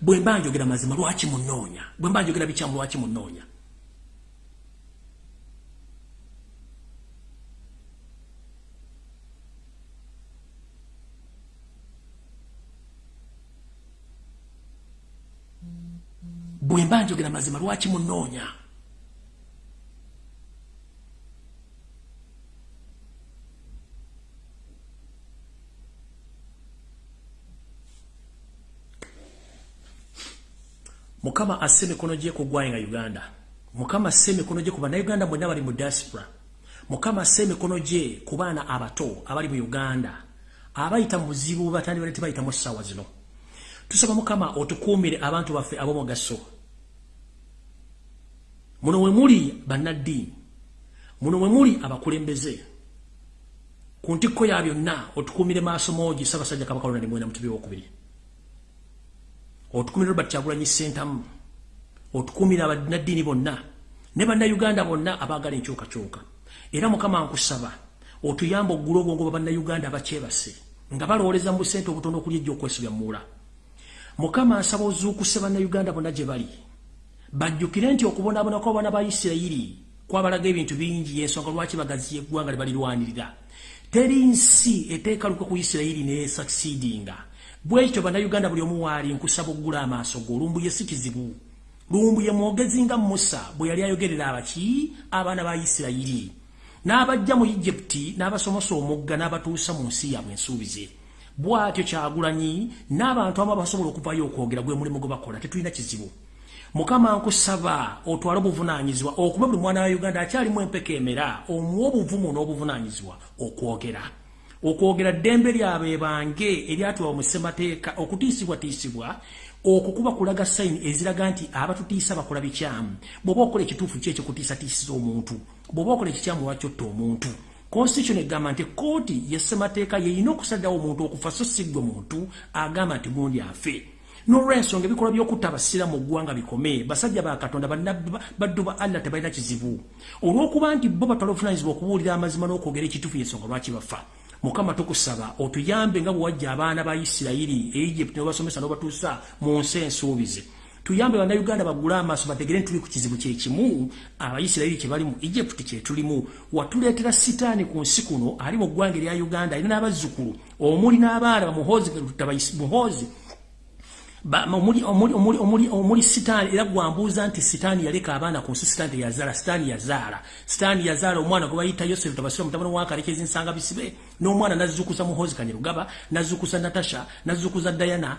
Bwe mba njogera mazima lwaki munoonya. Bwe mba njogera bikyamu lwaki munoonya. bwe mba njogera mazima lwaki munoonya mukama asse emikono gye ku ggwanga uganda. Mukama asse emikono gye ku bannayuganda bonna bali mu diaspora. Mukama asse emikono gye ku baana abato abali mu uganda. Abayita mu buzibu batandi bale tebayitamu ssaawa zino. Tusaba mukama otukuumire abantu baffe ab'omugaso. Muno we muli bannaddiini. Muno we muli abakulembeze. Ku ntikko ya byonna otukumire maaso moogi ssaabasajja kabaka lona nimwena mutubi wokubiri otukumire robert kyagulanyi sentamu otukumire abannaddiini bonna ne bannayuganda bonna abaagala enkyukakyuka era mukama nkusaba otuyamba oggula obwongo bwa bannayuganda abakyebase nga balowooleza mu busente obutono okuli ejja okwesibya muula mukama nsaba ozuukuse bannayuganda bonna gye bali. Bajjukire nti okubonaabona kw'abaana ba isirayiri kwabalaga ebintu bingi yensonga lwaki bagaziya eggwanga libalirwanirira teri nsi eteeka lukwe ku isirayiri nesucceedinga bwekityo bannayuganda buli omu waali nkusaba oggula amaaso go lumbuye si kizibu lumbuye mwogezi nga musa bwe yali ayogerera abaki abaana ba isirayiri. N'abajja mu egypti n'abasomosa omugga n'abatuusa mu nsi yabwe ensuubize. Bw'atyo kyagulanyi n'abantu amu abasobola okuvayo okwogera gwe mulimu gwe bakola tetulina kizibu. Mukama nkusaba otwale obuvunanyizibwa okuba buli mwana wa uganda akyalimu empeka emera omuwa obuvumu n'obuvunanyizibwa okwogera okwogera ddembe lyabe bange eryatula omusemateeka okutiisibwatiisibwa okukuba kulaga sayini eziraga nti abatutiisa bakola bikyamu. Bw'oba okola ekituufu ki ekyokutiisatiisiza omuntu? Bw'oba okola ekikyamu lwakyotta omuntu? Constitution egamba nti kooti yesemateeka yeyina okusaddawo omuntu okufa so siggwe muntu agamba nti gundi afe. N'olwensonga ebikolwa by'okutta abasiraamu mu ggwanga bikome basajja ba katonda baddu ba allah tebalina kizibu. Olw'okuba nti bo batwala obuvunanyizibwa okubuulira amazima n'okwogera ekituufu yensonga lwaki bafa mukama tukusaba otuyambe nga bwe wajja abaana ba isirayiri egypt n'obasomesa n'obatuusa mu nsi ensuubize. Tuyambe bannayuganda bagule amaaso bategere ntuli ku kizibu kyekimu abayisirayiri kye bali mu egypt kye tulimu. Watuleetera sitaani ku nsi kuno ali mu ggwanga erya uganda alina n'abazzukulu omuli n'abaana bamuhoozi muhoozi omuli, sitaani era gwambuuza nti sitaani yaleka abaana ku nsi sitaani teyazaala sitaani yazaala. Sitaani yazaala omwana gwe bayita yosefu tabasira mutabani wakalekezi nsanga bisibe n'omwana nazzukuza muhozi kanyerugaba nazzukuza natasha nazzukuza dayana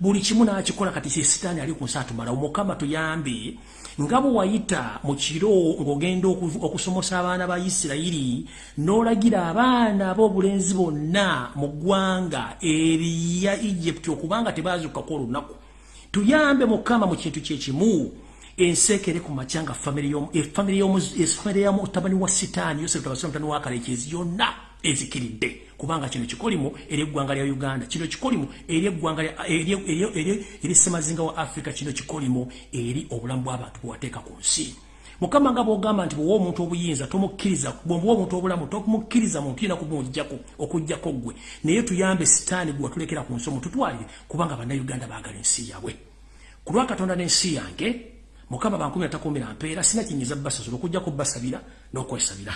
buli kimu n'akikola kati sitaani ali ku nsi atumala. Omukama tuyambe nga bwe wayita mu kiro ng'ogenda okusomosa abaana ba isirayiri n'olagira abaana b'obulenzi bonna mu ggwanga eriya egypti okubanga tebaazukako olunaku tuyambe mukama mu kintu kyekimu ensekere ku macyanga efamire y'omutabani wa sitaani yosefu tabasira mutani wa kalekezi yonna ezikiridde kubanga kino kikolimu eri eggwanga lya uganda. Kino kikolimu eri eggwanga eri semazinga wa africa. Kino kikolimu eri obulamu bw'abantu bwewateeka ku nsi. Mukama nga bwogamba nti bwewa omuntu obuyinza tomukkiriza bwemuwa omuntu obulamu tomukkiriza muntu yina kumujjako okugjako gwe naye tuyambe sitaani gwe watulekera ku nsi omututwalire kubanga bannayuganda baagala ensi yabwe. Ku lwa katonda n'ensi yange mukama bankumi atakuumira mpeera sina kinyiza basasula okugjako basabira n'okwesabira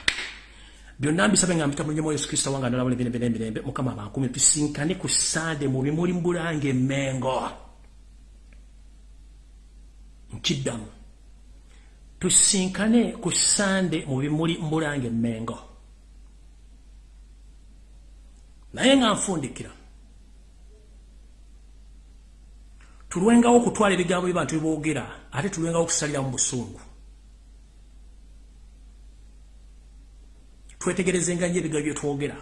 byonna mbisabe nga mpita mulimu yesu kristo wanga nalabula emirembe n'emirembe mukama bankumi tusinkane ku sande mu bimuli mbulanga emmengo. Nkiddamu. Tusinkane ku sande mu bimuli mbulanga emmengo. Naye nga nfundikira tulwengawo okutwala ebigambo byebantu biboogera ate tulwengawo okusalira mu busungu twetegereze nga nyo ebigambo bye twogera